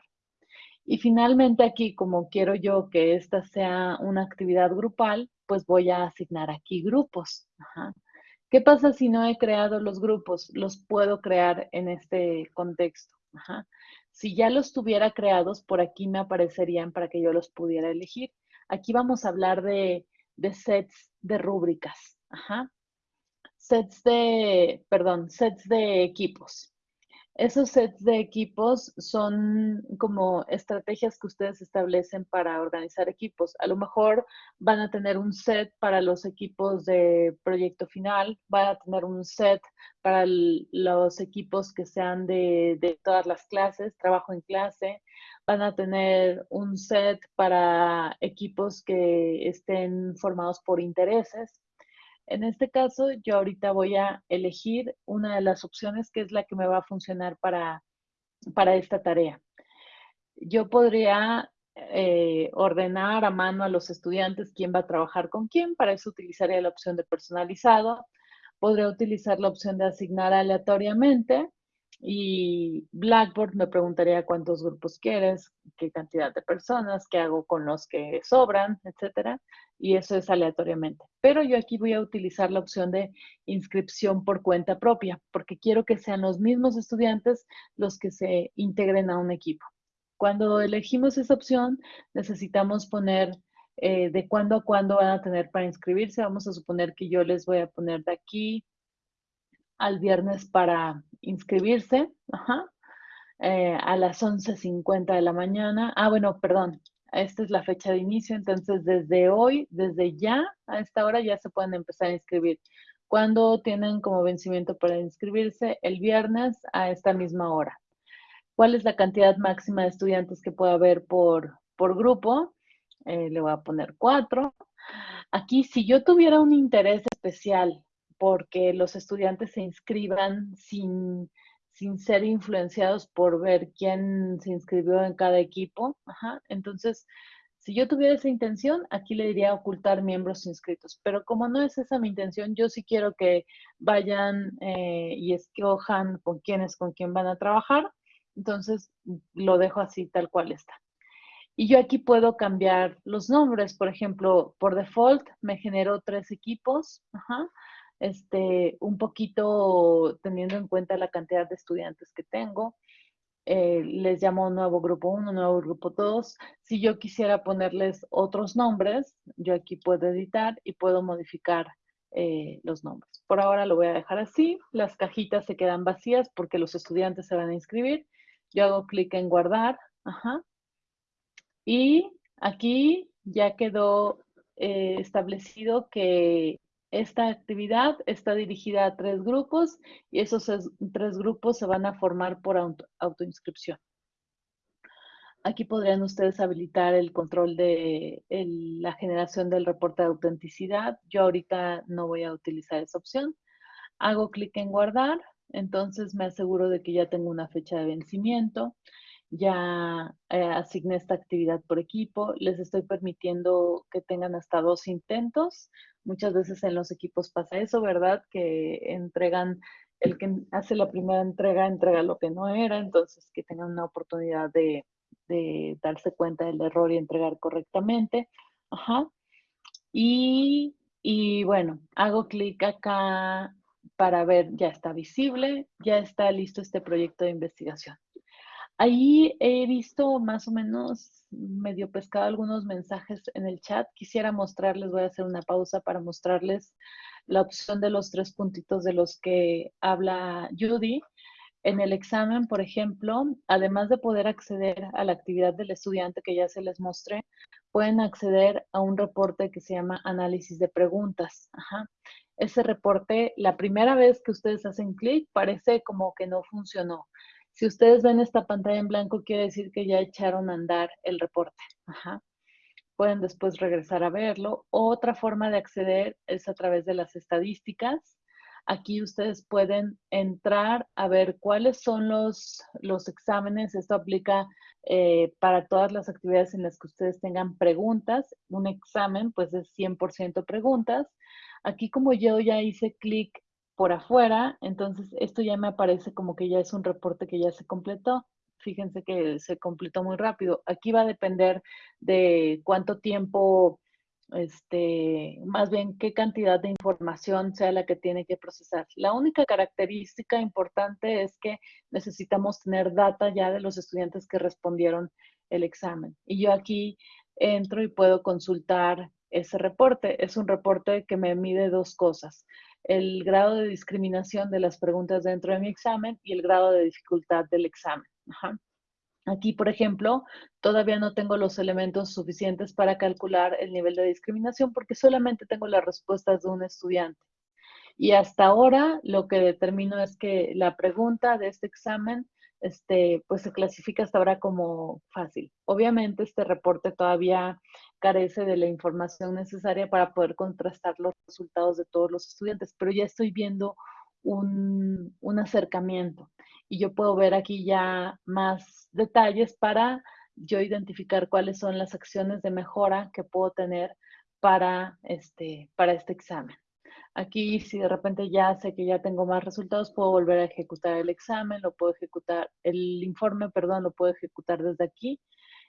Y finalmente aquí, como quiero yo que esta sea una actividad grupal, pues voy a asignar aquí grupos. ¿Qué pasa si no he creado los grupos? Los puedo crear en este contexto. Si ya los tuviera creados, por aquí me aparecerían para que yo los pudiera elegir. Aquí vamos a hablar de, sets de rúbricas. Sets de, perdón, sets de equipos. Esos sets de equipos son como estrategias que ustedes establecen para organizar equipos. A lo mejor van a tener un set para los equipos de proyecto final, van a tener un set para los equipos que sean de, todas las clases, trabajo en clase, van a tener un set para equipos que estén formados por intereses. En este caso, yo ahorita voy a elegir una de las opciones que es la que me va a funcionar para, para esta tarea. Yo podría eh, ordenar a mano a los estudiantes quién va a trabajar con quién. Para eso utilizaría la opción de personalizado. Podría utilizar la opción de asignar aleatoriamente y Blackboard me preguntaría cuántos grupos quieres, qué cantidad de personas, qué hago con los que sobran, etcétera. Y eso es aleatoriamente. Pero yo aquí voy a utilizar la opción de inscripción por cuenta propia, porque quiero que sean los mismos estudiantes los que se integren a un equipo. Cuando elegimos esa opción, necesitamos poner eh, de cuándo a cuándo van a tener para inscribirse. Vamos a suponer que yo les voy a poner de aquí al viernes para inscribirse, eh, a las 11.50 de la mañana. Ah, bueno, perdón, esta es la fecha de inicio, entonces desde hoy, desde ya, a esta hora ya se pueden empezar a inscribir. ¿Cuándo tienen como vencimiento para inscribirse? El viernes a esta misma hora. ¿Cuál es la cantidad máxima de estudiantes que puede haber por, por grupo? Eh, le voy a poner cuatro. Aquí, si yo tuviera un interés especial porque los estudiantes se inscriban sin, sin ser influenciados por ver quién se inscribió en cada equipo. Entonces, si yo tuviera esa intención, aquí le diría ocultar miembros inscritos. Pero como no es esa mi intención, yo sí quiero que vayan eh, y escojan con quiénes, con quién van a trabajar. Entonces, lo dejo así tal cual está. Y yo aquí puedo cambiar los nombres. Por ejemplo, por default me generó tres equipos. Ajá este, un poquito teniendo en cuenta la cantidad de estudiantes que tengo. Eh, les llamo nuevo grupo 1, nuevo grupo 2. Si yo quisiera ponerles otros nombres, yo aquí puedo editar y puedo modificar eh, los nombres. Por ahora lo voy a dejar así. Las cajitas se quedan vacías porque los estudiantes se van a inscribir. Yo hago clic en guardar. Y aquí ya quedó eh, establecido que esta actividad está dirigida a tres grupos y esos tres grupos se van a formar por autoinscripción. Aquí podrían ustedes habilitar el control de la generación del reporte de autenticidad. Yo ahorita no voy a utilizar esa opción. Hago clic en guardar, entonces me aseguro de que ya tengo una fecha de vencimiento ya eh, asigné esta actividad por equipo, les estoy permitiendo que tengan hasta dos intentos. Muchas veces en los equipos pasa eso, ¿verdad? Que entregan, el que hace la primera entrega entrega lo que no era, entonces que tengan una oportunidad de, darse cuenta del error y entregar correctamente. Ajá. Y, y bueno, hago clic acá para ver, ya está visible, ya está listo este proyecto de investigación. Ahí he visto más o menos medio pescado algunos mensajes en el chat. Quisiera mostrarles, voy a hacer una pausa para mostrarles la opción de los tres puntitos de los que habla Judy. En el examen, por ejemplo, además de poder acceder a la actividad del estudiante que ya se les mostré, pueden acceder a un reporte que se llama análisis de preguntas. Ese reporte, la primera vez que ustedes hacen clic, parece como que no funcionó. Si ustedes ven esta pantalla en blanco, quiere decir que ya echaron a andar el reporte. Pueden después regresar a verlo. Otra forma de acceder es a través de las estadísticas. Aquí ustedes pueden entrar a ver cuáles son los, los exámenes. Esto aplica eh, para todas las actividades en las que ustedes tengan preguntas. Un examen, pues es 100% preguntas. Aquí como yo ya hice clic por afuera, entonces esto ya me aparece como que ya es un reporte que ya se completó. Fíjense que se completó muy rápido. Aquí va a depender de cuánto tiempo, este, más bien qué cantidad de información sea la que tiene que procesar. La única característica importante es que necesitamos tener data ya de los estudiantes que respondieron el examen. Y yo aquí entro y puedo consultar ese reporte. Es un reporte que me mide dos cosas el grado de discriminación de las preguntas dentro de mi examen y el grado de dificultad del examen. Aquí, por ejemplo, todavía no tengo los elementos suficientes para calcular el nivel de discriminación porque solamente tengo las respuestas de un estudiante. Y hasta ahora lo que determino es que la pregunta de este examen este, pues se clasifica hasta ahora como fácil. Obviamente este reporte todavía carece de la información necesaria para poder contrastar los resultados de todos los estudiantes, pero ya estoy viendo un, un acercamiento y yo puedo ver aquí ya más detalles para yo identificar cuáles son las acciones de mejora que puedo tener para este, para este examen. Aquí, si de repente ya sé que ya tengo más resultados, puedo volver a ejecutar el examen, lo puedo ejecutar, el informe, perdón, lo puedo ejecutar desde aquí.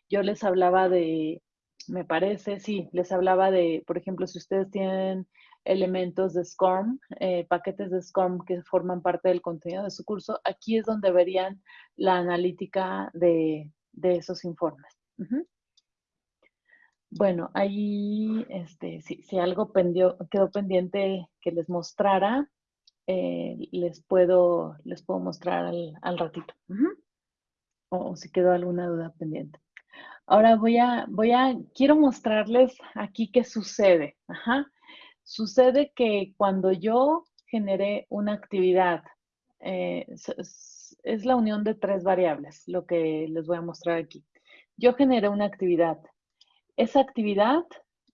Yo les hablaba de, me parece, sí, les hablaba de, por ejemplo, si ustedes tienen elementos de SCORM, eh, paquetes de SCORM que forman parte del contenido de su curso, aquí es donde verían la analítica de, esos informes. Bueno, ahí, este, si, algo quedó pendiente que les mostrara, eh, les, puedo, les puedo mostrar al, ratito. o, si quedó alguna duda pendiente. Ahora voy a, voy a, quiero mostrarles aquí qué sucede. Sucede que cuando yo generé una actividad, eh, es la unión de tres variables, lo que les voy a mostrar aquí. Yo generé una actividad esa actividad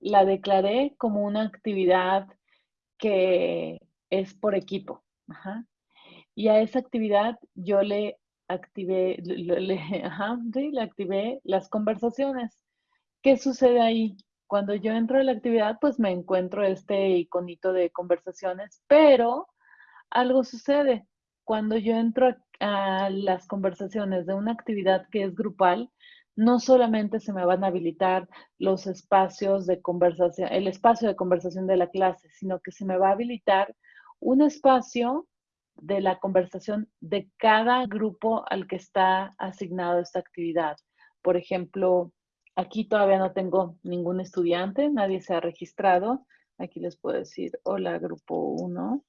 la declaré como una actividad que es por equipo. Y a esa actividad yo le activé, le, le activé las conversaciones. ¿Qué sucede ahí? Cuando yo entro a la actividad, pues me encuentro este iconito de conversaciones, pero algo sucede. Cuando yo entro a las conversaciones de una actividad que es grupal, no solamente se me van a habilitar los espacios de conversación, el espacio de conversación de la clase, sino que se me va a habilitar un espacio de la conversación de cada grupo al que está asignado esta actividad. Por ejemplo, aquí todavía no tengo ningún estudiante, nadie se ha registrado. Aquí les puedo decir, hola, grupo 1.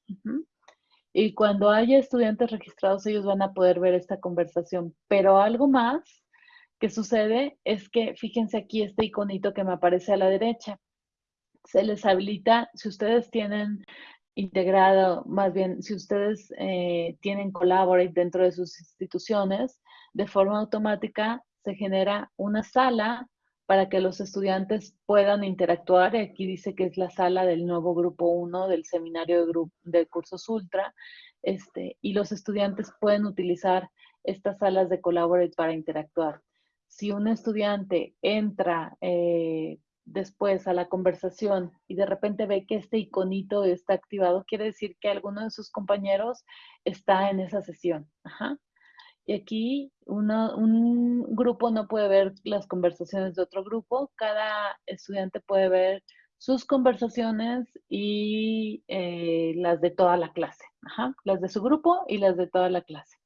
Y cuando haya estudiantes registrados, ellos van a poder ver esta conversación. Pero algo más que sucede es que, fíjense aquí este iconito que me aparece a la derecha. Se les habilita, si ustedes tienen integrado, más bien, si ustedes eh, tienen Collaborate dentro de sus instituciones, de forma automática se genera una sala para que los estudiantes puedan interactuar. Aquí dice que es la sala del nuevo grupo 1 del seminario de, de cursos ultra. Este, y los estudiantes pueden utilizar estas salas de Collaborate para interactuar si un estudiante entra eh, después a la conversación y de repente ve que este iconito está activado, quiere decir que alguno de sus compañeros está en esa sesión. Y aquí un grupo no puede ver las conversaciones de otro grupo, cada estudiante puede ver sus conversaciones y eh, las de toda la clase, las de su grupo y las de toda la clase.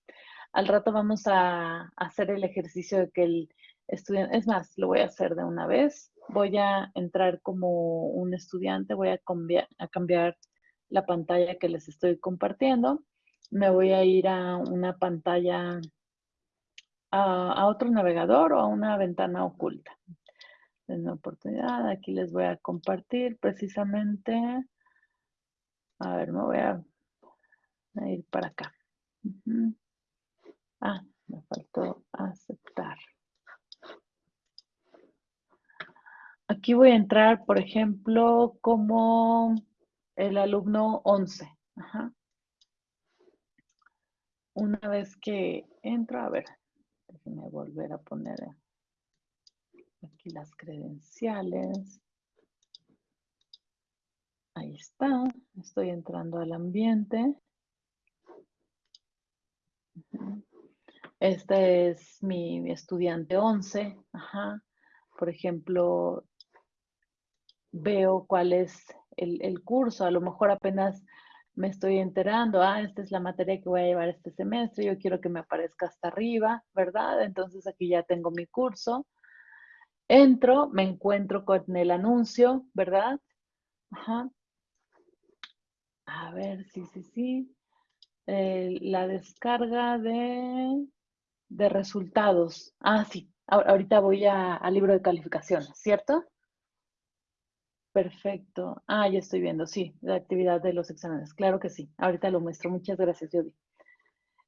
Al rato vamos a, hacer el ejercicio de que el estudiante, es más, lo voy a hacer de una vez. Voy a entrar como un estudiante, voy a cambiar, la pantalla que les estoy compartiendo. Me voy a ir a una pantalla, a, otro navegador o a una ventana oculta. En una oportunidad, aquí les voy a compartir precisamente. A ver, me voy a, ir para acá. Ah, me faltó aceptar. Aquí voy a entrar, por ejemplo, como el alumno 11. Una vez que entro, a ver, déjenme volver a poner aquí las credenciales. Ahí está, estoy entrando al ambiente. Este es mi, estudiante 11. Por ejemplo, veo cuál es el, curso. A lo mejor apenas me estoy enterando, ah, esta es la materia que voy a llevar este semestre, yo quiero que me aparezca hasta arriba, ¿verdad? Entonces aquí ya tengo mi curso. Entro, me encuentro con el anuncio, ¿verdad? Ajá. A ver, sí, sí, sí. Eh, la descarga de de resultados. Ah, sí, ahorita voy al libro de calificaciones, ¿cierto? Perfecto. Ah, ya estoy viendo, sí, la actividad de los exámenes. Claro que sí. Ahorita lo muestro. Muchas gracias, Judy.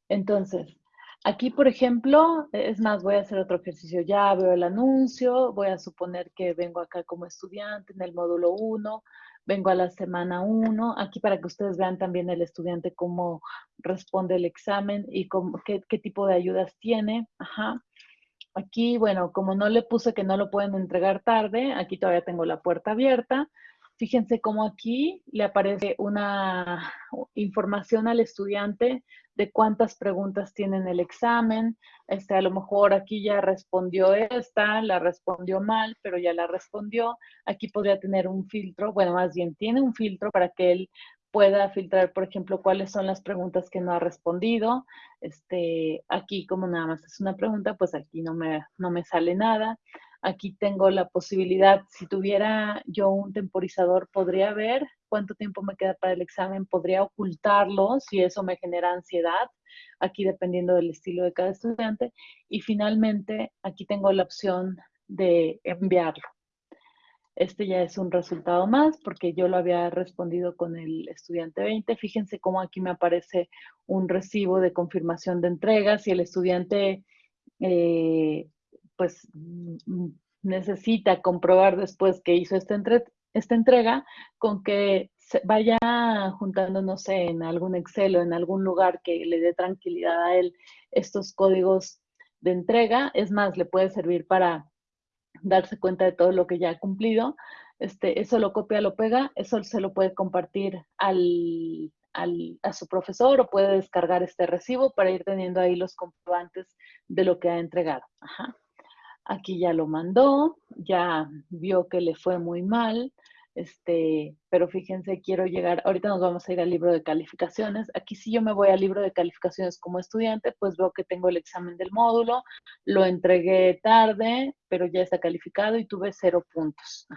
Entonces, aquí, por ejemplo, es más, voy a hacer otro ejercicio. Ya veo el anuncio, voy a suponer que vengo acá como estudiante en el módulo 1 vengo a la semana 1, aquí para que ustedes vean también el estudiante cómo responde el examen y cómo, qué, tipo de ayudas tiene. Ajá. Aquí, bueno, como no le puse que no lo pueden entregar tarde, aquí todavía tengo la puerta abierta. Fíjense cómo aquí le aparece una información al estudiante de cuántas preguntas tiene en el examen. Este, a lo mejor aquí ya respondió esta, la respondió mal, pero ya la respondió. Aquí podría tener un filtro, bueno, más bien tiene un filtro para que él pueda filtrar, por ejemplo, cuáles son las preguntas que no ha respondido. Este, aquí como nada más es una pregunta, pues aquí no me, no me sale nada. Aquí tengo la posibilidad, si tuviera yo un temporizador, podría ver cuánto tiempo me queda para el examen, podría ocultarlo si eso me genera ansiedad, aquí dependiendo del estilo de cada estudiante. Y finalmente, aquí tengo la opción de enviarlo. Este ya es un resultado más porque yo lo había respondido con el estudiante 20. Fíjense cómo aquí me aparece un recibo de confirmación de entrega. Si el estudiante eh, pues mm, necesita comprobar después que hizo esta, esta entrega, con que vaya juntando, no sé, en algún Excel o en algún lugar que le dé tranquilidad a él estos códigos de entrega. Es más, le puede servir para darse cuenta de todo lo que ya ha cumplido. Este, eso lo copia, lo pega, eso se lo puede compartir al, a su profesor o puede descargar este recibo para ir teniendo ahí los comprobantes de lo que ha entregado. Aquí ya lo mandó, ya vio que le fue muy mal, este, pero fíjense, quiero llegar, ahorita nos vamos a ir al libro de calificaciones. Aquí si yo me voy al libro de calificaciones como estudiante, pues veo que tengo el examen del módulo, lo entregué tarde, pero ya está calificado y tuve cero puntos.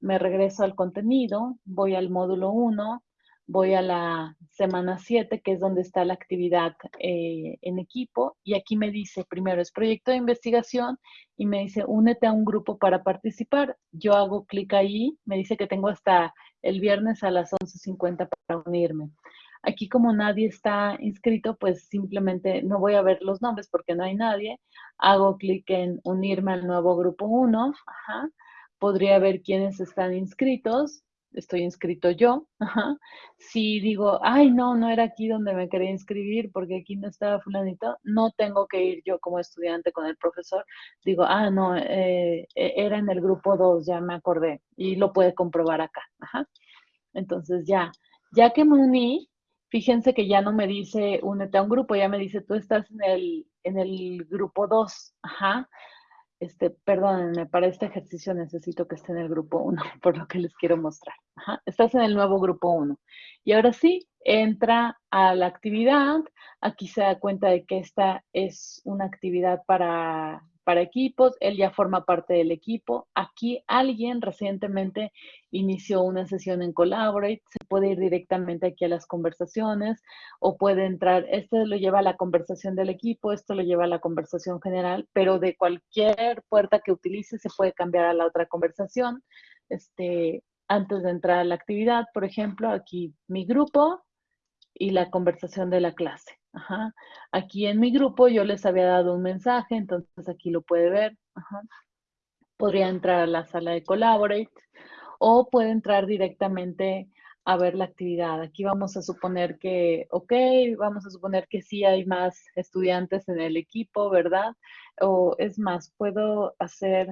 Me regreso al contenido, voy al módulo 1, voy a la semana 7, que es donde está la actividad eh, en equipo, y aquí me dice, primero es proyecto de investigación, y me dice, únete a un grupo para participar. Yo hago clic ahí, me dice que tengo hasta el viernes a las 11.50 para unirme. Aquí como nadie está inscrito, pues simplemente no voy a ver los nombres porque no hay nadie. Hago clic en unirme al nuevo grupo 1. Podría ver quiénes están inscritos estoy inscrito yo. Si digo, ay, no, no era aquí donde me quería inscribir porque aquí no estaba fulanito, no tengo que ir yo como estudiante con el profesor. Digo, ah, no, eh, e, era en el grupo 2, ya me acordé y lo puede comprobar acá. Entonces ya, ya que me uní, fíjense que ya no me dice únete a un grupo, ya me dice tú estás en el, en el grupo 2. Ajá este, perdónenme, para este ejercicio necesito que esté en el grupo 1, por lo que les quiero mostrar. estás en el nuevo grupo 1. Y ahora sí, entra a la actividad. Aquí se da cuenta de que esta es una actividad para para equipos, él ya forma parte del equipo. Aquí alguien recientemente inició una sesión en Collaborate, se puede ir directamente aquí a las conversaciones o puede entrar, este lo lleva a la conversación del equipo, esto lo lleva a la conversación general, pero de cualquier puerta que utilice se puede cambiar a la otra conversación. Este, antes de entrar a la actividad, por ejemplo, aquí mi grupo y la conversación de la clase. Ajá. Aquí en mi grupo yo les había dado un mensaje, entonces aquí lo puede ver. Podría entrar a la sala de Collaborate o puede entrar directamente a ver la actividad. Aquí vamos a suponer que, ok, vamos a suponer que sí hay más estudiantes en el equipo, ¿verdad? O es más, puedo hacer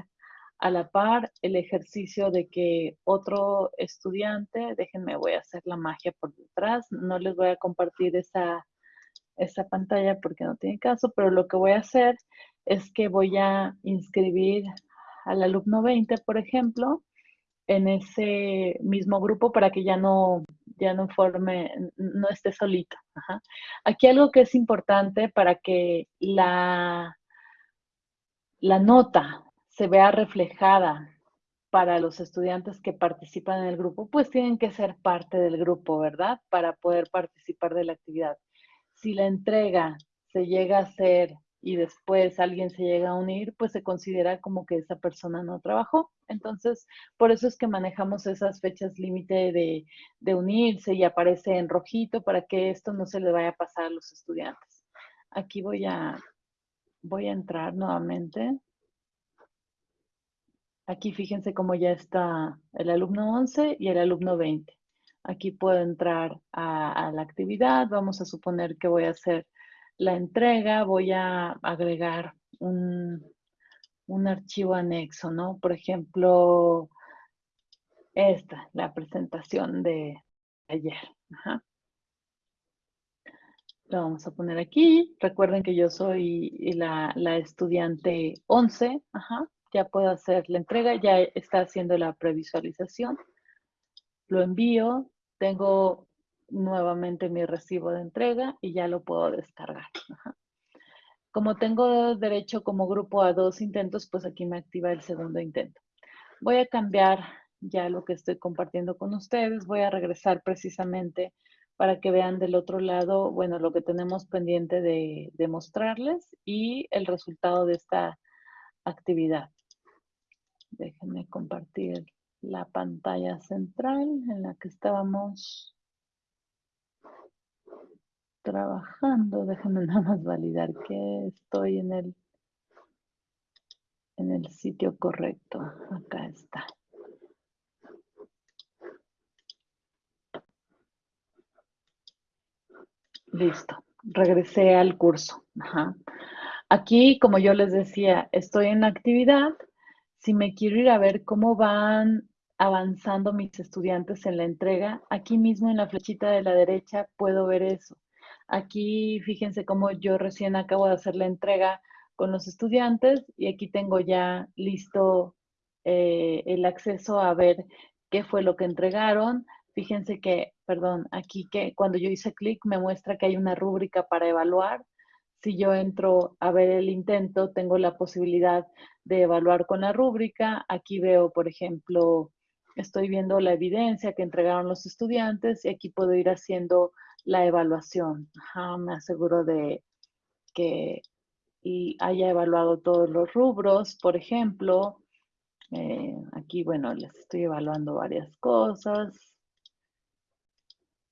a la par el ejercicio de que otro estudiante, déjenme, voy a hacer la magia por detrás, no les voy a compartir esa esta pantalla porque no tiene caso, pero lo que voy a hacer es que voy a inscribir al alumno 20, por ejemplo, en ese mismo grupo para que ya no, ya no forme, no esté solito. Aquí algo que es importante para que la, la nota se vea reflejada para los estudiantes que participan en el grupo, pues tienen que ser parte del grupo, ¿verdad? Para poder participar de la actividad si la entrega se llega a hacer y después alguien se llega a unir, pues se considera como que esa persona no trabajó. Entonces, por eso es que manejamos esas fechas límite de, de, unirse y aparece en rojito para que esto no se le vaya a pasar a los estudiantes. Aquí voy a, voy a entrar nuevamente. Aquí fíjense cómo ya está el alumno 11 y el alumno 20. Aquí puedo entrar a, la actividad. Vamos a suponer que voy a hacer la entrega. Voy a agregar un, un archivo anexo, ¿no? Por ejemplo, esta, la presentación de ayer. Lo vamos a poner aquí. Recuerden que yo soy la, estudiante 11. Ya puedo hacer la entrega. Ya está haciendo la previsualización. Lo envío. Tengo nuevamente mi recibo de entrega y ya lo puedo descargar. Como tengo derecho como grupo a dos intentos, pues aquí me activa el segundo intento. Voy a cambiar ya lo que estoy compartiendo con ustedes. Voy a regresar precisamente para que vean del otro lado, bueno, lo que tenemos pendiente de, de mostrarles y el resultado de esta actividad. Déjenme compartir la pantalla central en la que estábamos trabajando. Déjenme nada más validar que estoy en el, en el sitio correcto. Acá está. Listo, regresé al curso. Aquí, como yo les decía, estoy en actividad. Si me quiero ir a ver cómo van avanzando mis estudiantes en la entrega, aquí mismo en la flechita de la derecha puedo ver eso. Aquí, fíjense cómo yo recién acabo de hacer la entrega con los estudiantes y aquí tengo ya listo eh, el acceso a ver qué fue lo que entregaron. Fíjense que, perdón, aquí que cuando yo hice clic me muestra que hay una rúbrica para evaluar. Si yo entro a ver el intento, tengo la posibilidad de evaluar con la rúbrica. Aquí veo, por ejemplo, estoy viendo la evidencia que entregaron los estudiantes y aquí puedo ir haciendo la evaluación. me aseguro de que haya evaluado todos los rubros, por ejemplo. Eh, aquí, bueno, les estoy evaluando varias cosas.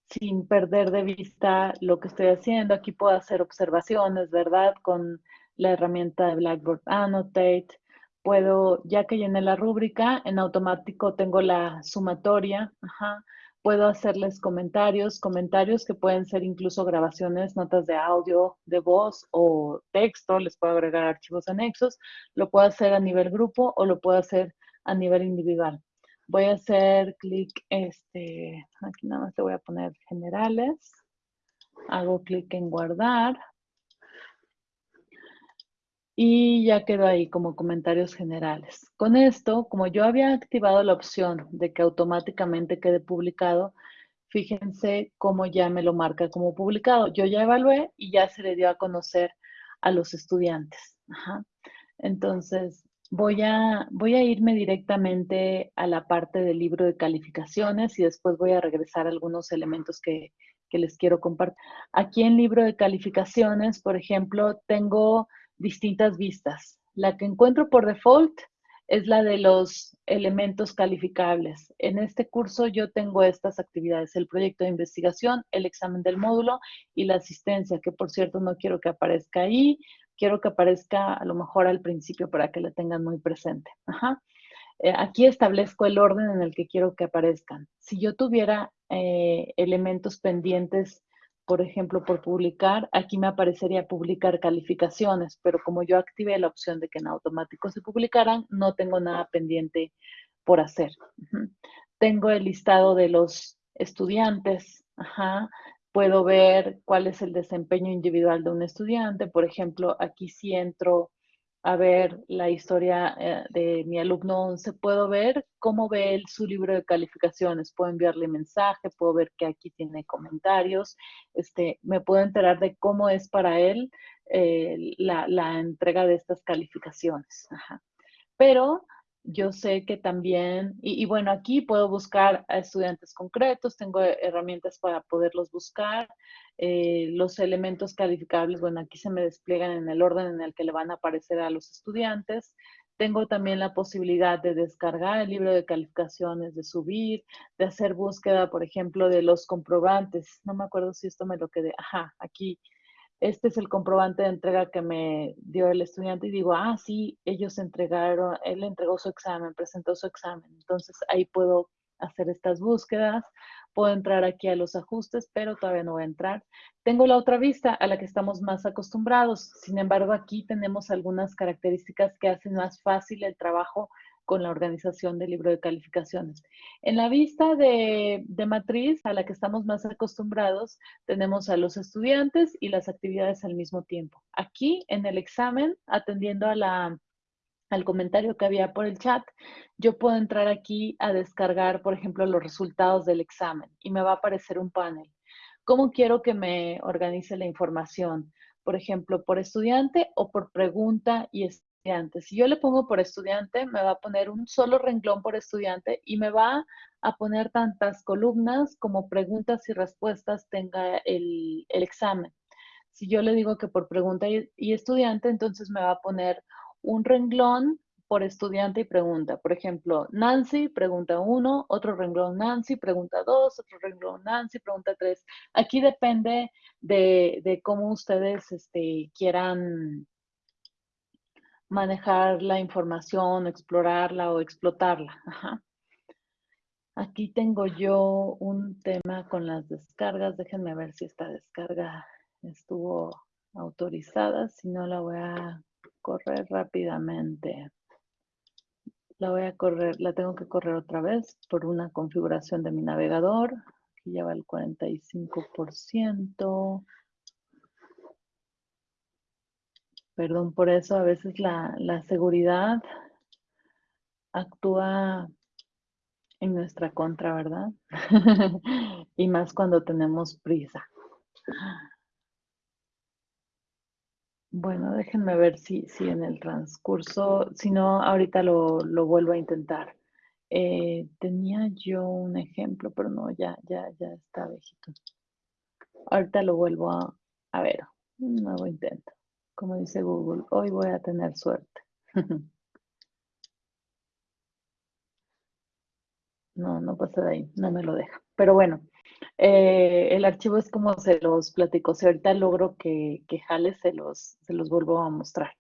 Sin perder de vista lo que estoy haciendo. Aquí puedo hacer observaciones, ¿verdad? Con la herramienta de Blackboard Annotate. Puedo, ya que llené la rúbrica, en automático tengo la sumatoria. Ajá Puedo hacerles comentarios, comentarios que pueden ser incluso grabaciones, notas de audio, de voz o texto, les puedo agregar archivos anexos, lo puedo hacer a nivel grupo o lo puedo hacer a nivel individual. Voy a hacer clic, este, aquí nada más te voy a poner generales, hago clic en guardar, y ya quedó ahí como comentarios generales. Con esto, como yo había activado la opción de que automáticamente quede publicado, fíjense cómo ya me lo marca como publicado. Yo ya evalué y ya se le dio a conocer a los estudiantes. Entonces, voy a, voy a irme directamente a la parte del libro de calificaciones y después voy a regresar a algunos elementos que, que les quiero compartir. Aquí en libro de calificaciones, por ejemplo, tengo distintas vistas. La que encuentro por default es la de los elementos calificables. En este curso yo tengo estas actividades, el proyecto de investigación, el examen del módulo y la asistencia, que por cierto no quiero que aparezca ahí, quiero que aparezca a lo mejor al principio para que la tengan muy presente. Eh, aquí establezco el orden en el que quiero que aparezcan. Si yo tuviera eh, elementos pendientes por ejemplo, por publicar, aquí me aparecería publicar calificaciones, pero como yo activé la opción de que en automático se publicaran, no tengo nada pendiente por hacer. Tengo el listado de los estudiantes, puedo ver cuál es el desempeño individual de un estudiante. Por ejemplo, aquí si entro a ver la historia eh, de mi alumno 11, puedo ver cómo ve él su libro de calificaciones, puedo enviarle mensaje, puedo ver que aquí tiene comentarios, este, me puedo enterar de cómo es para él eh, la, entrega de estas calificaciones. Pero yo sé que también, y, bueno, aquí puedo buscar a estudiantes concretos, tengo herramientas para poderlos buscar. Eh, los elementos calificables, bueno, aquí se me despliegan en el orden en el que le van a aparecer a los estudiantes. Tengo también la posibilidad de descargar el libro de calificaciones, de subir, de hacer búsqueda, por ejemplo, de los comprobantes. No me acuerdo si esto me lo quedé. Ajá, aquí este es el comprobante de entrega que me dio el estudiante y digo, ah, sí, ellos entregaron, él entregó su examen, presentó su examen. Entonces ahí puedo hacer estas búsquedas. Puedo entrar aquí a los ajustes, pero todavía no voy a entrar. Tengo la otra vista a la que estamos más acostumbrados. Sin embargo, aquí tenemos algunas características que hacen más fácil el trabajo con la organización del libro de calificaciones. En la vista de, matriz a la que estamos más acostumbrados, tenemos a los estudiantes y las actividades al mismo tiempo. Aquí en el examen, atendiendo al comentario que había por el chat, yo puedo entrar aquí a descargar, por ejemplo, los resultados del examen y me va a aparecer un panel. ¿Cómo quiero que me organice la información? Por ejemplo, por estudiante o por pregunta y si yo le pongo por estudiante, me va a poner un solo renglón por estudiante y me va a poner tantas columnas como preguntas y respuestas tenga el, examen. Si yo le digo que por pregunta y, estudiante, entonces me va a poner un renglón por estudiante y pregunta. Por ejemplo, Nancy, pregunta 1, otro renglón Nancy, pregunta 2, otro renglón Nancy, pregunta 3. Aquí depende de, cómo ustedes este, quieran manejar la información, explorarla o explotarla. Aquí tengo yo un tema con las descargas. Déjenme ver si esta descarga estuvo autorizada. Si no, la voy a correr rápidamente. La voy a correr, la tengo que correr otra vez por una configuración de mi navegador. Aquí lleva el 45%. Perdón por eso, a veces la, seguridad actúa en nuestra contra, ¿verdad? y más cuando tenemos prisa. Bueno, déjenme ver si, si en el transcurso, si no, ahorita lo, vuelvo a intentar. Eh, tenía yo un ejemplo, pero no, ya, ya, ya está viejito. Ahorita lo vuelvo a, a ver, un nuevo intento como dice Google, hoy voy a tener suerte. no, no pasa de ahí, no me lo deja. Pero bueno, eh, el archivo es como se los platico. Si ahorita logro que, que jale, se los, se los vuelvo a mostrar.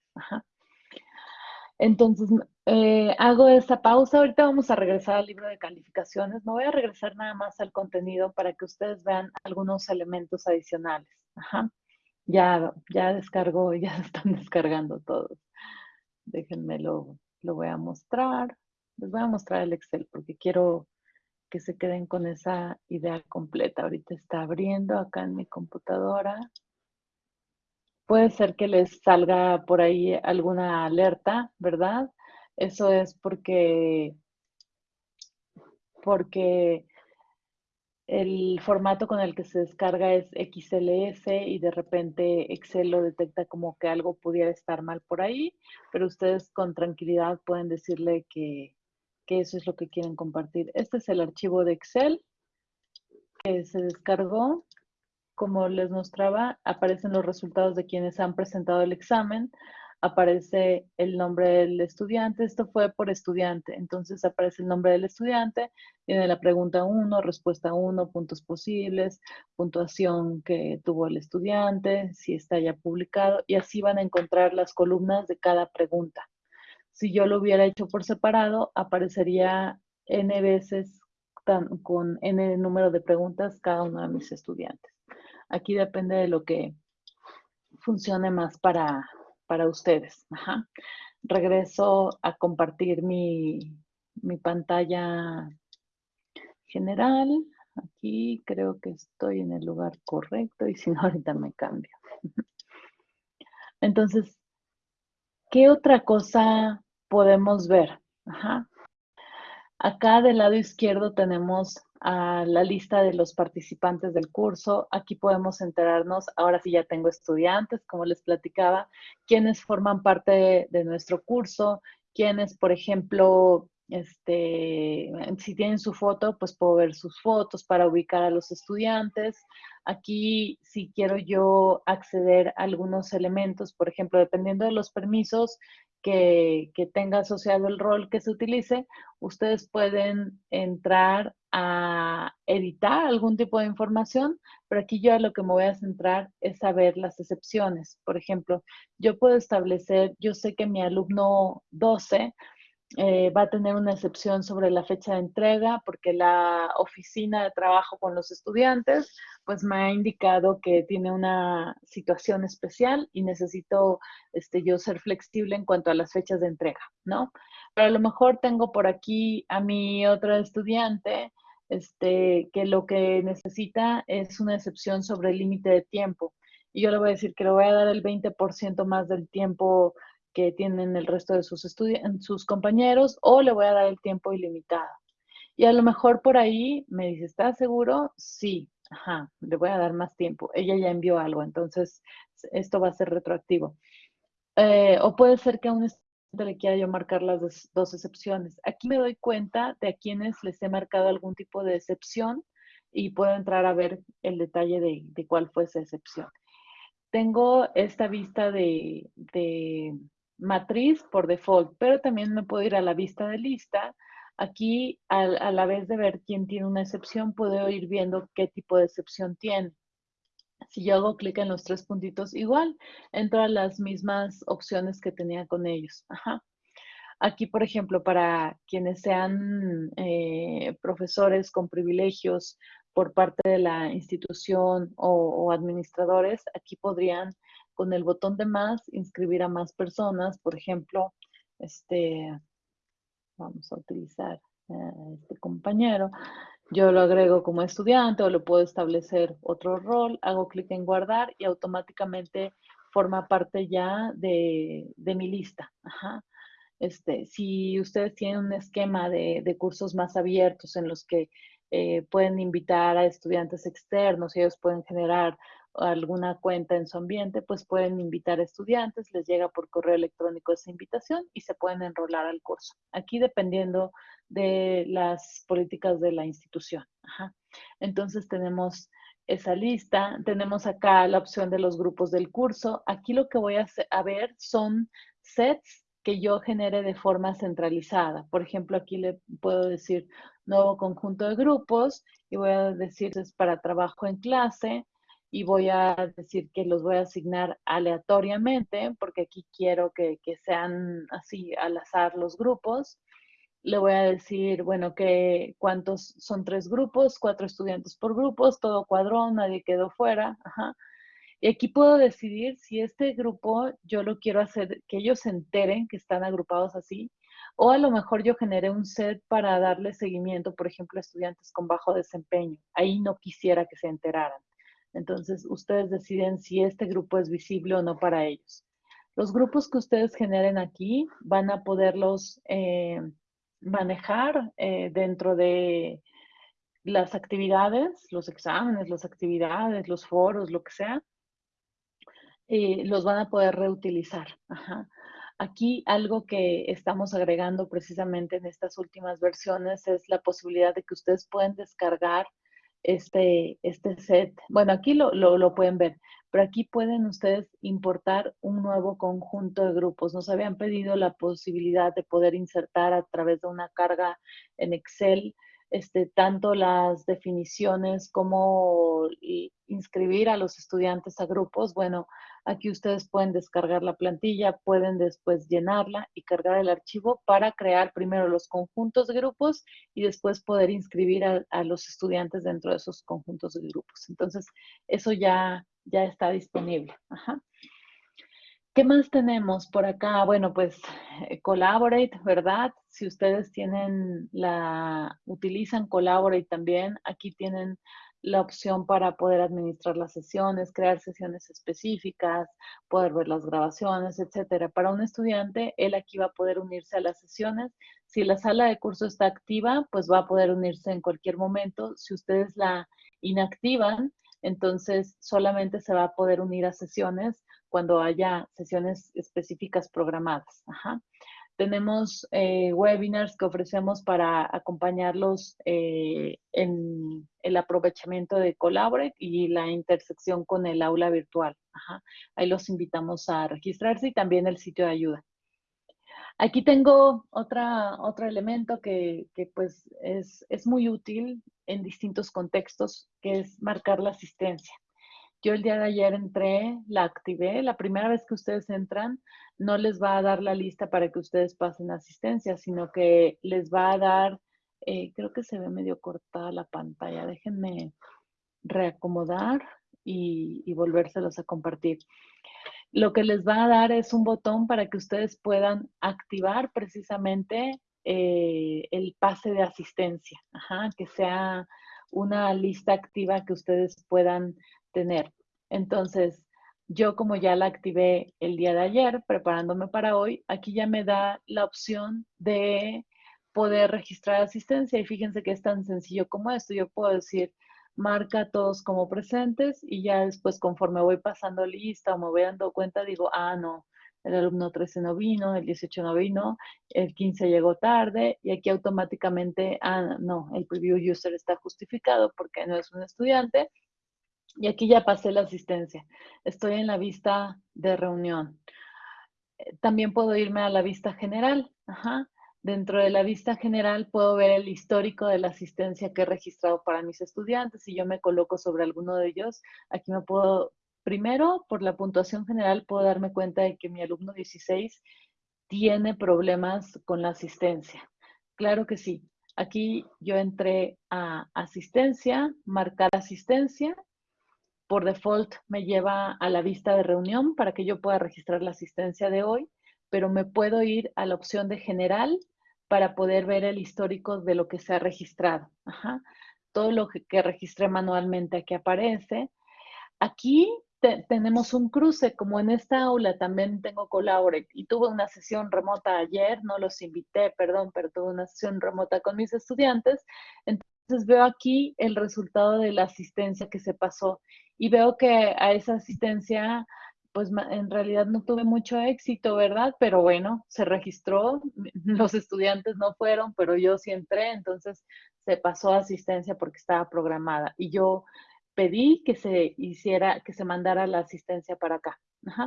Entonces, eh, hago esa pausa. Ahorita vamos a regresar al libro de calificaciones. No voy a regresar nada más al contenido para que ustedes vean algunos elementos adicionales. Ajá. Ya, ya descargó, ya están descargando todos. Déjenme lo, lo voy a mostrar. Les voy a mostrar el Excel porque quiero que se queden con esa idea completa. Ahorita está abriendo acá en mi computadora. Puede ser que les salga por ahí alguna alerta, ¿verdad? Eso es porque, porque el formato con el que se descarga es XLS y de repente Excel lo detecta como que algo pudiera estar mal por ahí, pero ustedes con tranquilidad pueden decirle que, eso es lo que quieren compartir. Este es el archivo de Excel que se descargó. Como les mostraba, aparecen los resultados de quienes han presentado el examen aparece el nombre del estudiante. Esto fue por estudiante. Entonces aparece el nombre del estudiante, tiene la pregunta 1, respuesta 1, puntos posibles, puntuación que tuvo el estudiante, si está ya publicado, y así van a encontrar las columnas de cada pregunta. Si yo lo hubiera hecho por separado, aparecería n veces con n número de preguntas cada uno de mis estudiantes. Aquí depende de lo que funcione más para, para ustedes. Regreso a compartir mi, pantalla general. Aquí creo que estoy en el lugar correcto y si no, ahorita me cambio. Entonces, ¿qué otra cosa podemos ver? Acá del lado izquierdo tenemos a la lista de los participantes del curso. Aquí podemos enterarnos, ahora sí ya tengo estudiantes, como les platicaba, quienes forman parte de, nuestro curso, quienes, por ejemplo, este, si tienen su foto, pues puedo ver sus fotos para ubicar a los estudiantes. Aquí, si quiero yo acceder a algunos elementos, por ejemplo, dependiendo de los permisos, que, tenga asociado el rol que se utilice, ustedes pueden entrar a editar algún tipo de información, pero aquí yo a lo que me voy a centrar es saber las excepciones. Por ejemplo, yo puedo establecer, yo sé que mi alumno 12 eh, va a tener una excepción sobre la fecha de entrega porque la oficina de trabajo con los estudiantes pues me ha indicado que tiene una situación especial y necesito este, yo ser flexible en cuanto a las fechas de entrega, ¿no? Pero a lo mejor tengo por aquí a mi otra estudiante este, que lo que necesita es una excepción sobre el límite de tiempo. Y yo le voy a decir que le voy a dar el 20% más del tiempo que tienen el resto de sus, sus compañeros o le voy a dar el tiempo ilimitado. Y a lo mejor por ahí me dice, ¿estás seguro? Sí, ajá, le voy a dar más tiempo. Ella ya envió algo, entonces esto va a ser retroactivo. Eh, o puede ser que a un estudiante le quiera yo marcar las dos, excepciones. Aquí me doy cuenta de a quienes les he marcado algún tipo de excepción y puedo entrar a ver el detalle de, de cuál fue esa excepción. Tengo esta vista de, de matriz por default, pero también me puedo ir a la vista de lista. Aquí, a, la vez de ver quién tiene una excepción, puedo ir viendo qué tipo de excepción tiene. Si yo hago clic en los tres puntitos, igual, entro a las mismas opciones que tenía con ellos. Aquí, por ejemplo, para quienes sean eh, profesores con privilegios por parte de la institución o administradores, aquí podrían con el botón de más, inscribir a más personas. Por ejemplo, este, vamos a utilizar a este compañero. Yo lo agrego como estudiante o lo puedo establecer otro rol, hago clic en guardar y automáticamente forma parte ya de, mi lista. Este, si ustedes tienen un esquema de, cursos más abiertos en los que eh, pueden invitar a estudiantes externos, ellos pueden generar alguna cuenta en su ambiente, pues pueden invitar estudiantes, les llega por correo electrónico esa invitación y se pueden enrolar al curso. Aquí dependiendo de las políticas de la institución. Entonces tenemos esa lista, tenemos acá la opción de los grupos del curso. Aquí lo que voy a, a ver son sets que yo genere de forma centralizada. Por ejemplo, aquí le puedo decir nuevo conjunto de grupos y voy a decir es para trabajo en clase y voy a decir que los voy a asignar aleatoriamente, porque aquí quiero que, sean así al azar los grupos. Le voy a decir, bueno, que cuántos son tres grupos, cuatro estudiantes por grupos, todo cuadrón, nadie quedó fuera. Y aquí puedo decidir si este grupo yo lo quiero hacer, que ellos se enteren que están agrupados así, o a lo mejor yo generé un set para darle seguimiento, por ejemplo, a estudiantes con bajo desempeño. Ahí no quisiera que se enteraran. Entonces, ustedes deciden si este grupo es visible o no para ellos. Los grupos que ustedes generen aquí van a poderlos eh, manejar eh, dentro de las actividades, los exámenes, las actividades, los foros, lo que sea. Y los van a poder reutilizar. Aquí algo que estamos agregando precisamente en estas últimas versiones es la posibilidad de que ustedes pueden descargar este, este set. Bueno, aquí lo, lo, pueden ver, pero aquí pueden ustedes importar un nuevo conjunto de grupos. Nos habían pedido la posibilidad de poder insertar a través de una carga en Excel este, tanto las definiciones como inscribir a los estudiantes a grupos. Bueno, aquí ustedes pueden descargar la plantilla, pueden después llenarla y cargar el archivo para crear primero los conjuntos de grupos y después poder inscribir a, los estudiantes dentro de esos conjuntos de grupos. Entonces, eso ya, ya está disponible. ¿Qué más tenemos por acá? Bueno, pues eh, Collaborate, ¿verdad? Si ustedes tienen la, utilizan Collaborate también, aquí tienen la opción para poder administrar las sesiones, crear sesiones específicas, poder ver las grabaciones, etcétera. Para un estudiante, él aquí va a poder unirse a las sesiones. Si la sala de curso está activa, pues va a poder unirse en cualquier momento. Si ustedes la inactivan, entonces solamente se va a poder unir a sesiones cuando haya sesiones específicas programadas. Tenemos eh, webinars que ofrecemos para acompañarlos eh, en el aprovechamiento de Collaborate y la intersección con el aula virtual. Ahí los invitamos a registrarse y también el sitio de ayuda. Aquí tengo otra, otro elemento que, pues es, es, muy útil en distintos contextos, que es marcar la asistencia. Yo el día de ayer entré, la activé. La primera vez que ustedes entran, no les va a dar la lista para que ustedes pasen asistencia, sino que les va a dar, eh, creo que se ve medio cortada la pantalla. Déjenme reacomodar y, volvérselos a compartir. Lo que les va a dar es un botón para que ustedes puedan activar precisamente eh, el pase de asistencia, que sea una lista activa que ustedes puedan tener. Entonces, yo como ya la activé el día de ayer, preparándome para hoy, aquí ya me da la opción de poder registrar asistencia y fíjense que es tan sencillo como esto. Yo puedo decir, marca todos como presentes y ya después conforme voy pasando lista o me voy dando cuenta, digo, ah, no, el alumno 13 no vino, el 18 no vino, el 15 llegó tarde y aquí automáticamente, ah, no, el preview user está justificado porque no es un estudiante y aquí ya pasé la asistencia. Estoy en la vista de reunión. Eh, también puedo irme a la vista general. Dentro de la vista general puedo ver el histórico de la asistencia que he registrado para mis estudiantes. Si yo me coloco sobre alguno de ellos, aquí me puedo, primero, por la puntuación general, puedo darme cuenta de que mi alumno 16 tiene problemas con la asistencia. Claro que sí. Aquí yo entré a asistencia, marcar asistencia. Por default me lleva a la vista de reunión para que yo pueda registrar la asistencia de hoy, pero me puedo ir a la opción de general para poder ver el histórico de lo que se ha registrado. Todo lo que, registré manualmente aquí aparece. Aquí tenemos un cruce, como en esta aula también tengo Collaborate y tuve una sesión remota ayer, no los invité, perdón, pero tuve una sesión remota con mis estudiantes. Entonces veo aquí el resultado de la asistencia que se pasó y veo que a esa asistencia pues en realidad no tuve mucho éxito, ¿verdad? Pero bueno, se registró, los estudiantes no fueron, pero yo sí entré, entonces se pasó asistencia porque estaba programada y yo pedí que se hiciera, que se mandara la asistencia para acá,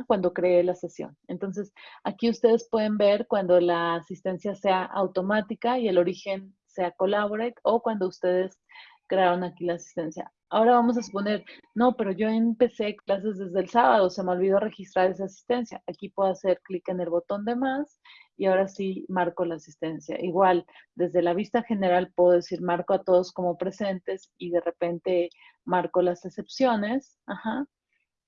cuando creé la sesión. Entonces, aquí ustedes pueden ver cuando la asistencia sea automática y el origen sea collaborate o cuando ustedes crearon aquí la asistencia. Ahora vamos a suponer, no, pero yo empecé clases desde el sábado, se me olvidó registrar esa asistencia. Aquí puedo hacer clic en el botón de más y ahora sí marco la asistencia. Igual, desde la vista general puedo decir marco a todos como presentes y de repente marco las excepciones. Ajá.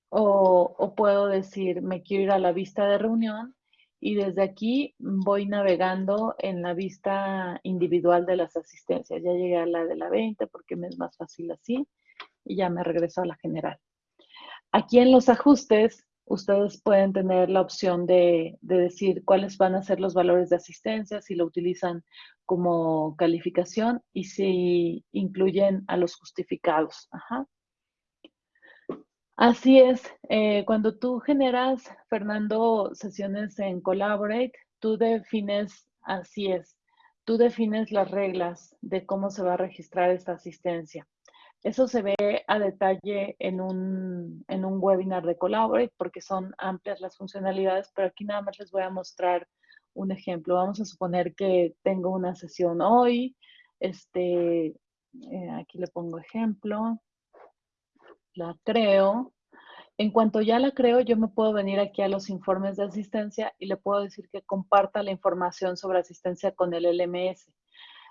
O, o puedo decir, me quiero ir a la vista de reunión y desde aquí voy navegando en la vista individual de las asistencias. Ya llegué a la de la 20 porque me es más fácil así y ya me regreso a la general. Aquí en los ajustes, ustedes pueden tener la opción de, decir cuáles van a ser los valores de asistencia, si lo utilizan como calificación y si incluyen a los justificados. Ajá. Así es, eh, cuando tú generas, Fernando, sesiones en Collaborate, tú defines, así es, tú defines las reglas de cómo se va a registrar esta asistencia. Eso se ve a detalle en un, en un webinar de Collaborate porque son amplias las funcionalidades, pero aquí nada más les voy a mostrar un ejemplo. Vamos a suponer que tengo una sesión hoy, este, eh, aquí le pongo ejemplo la creo. En cuanto ya la creo, yo me puedo venir aquí a los informes de asistencia y le puedo decir que comparta la información sobre asistencia con el LMS.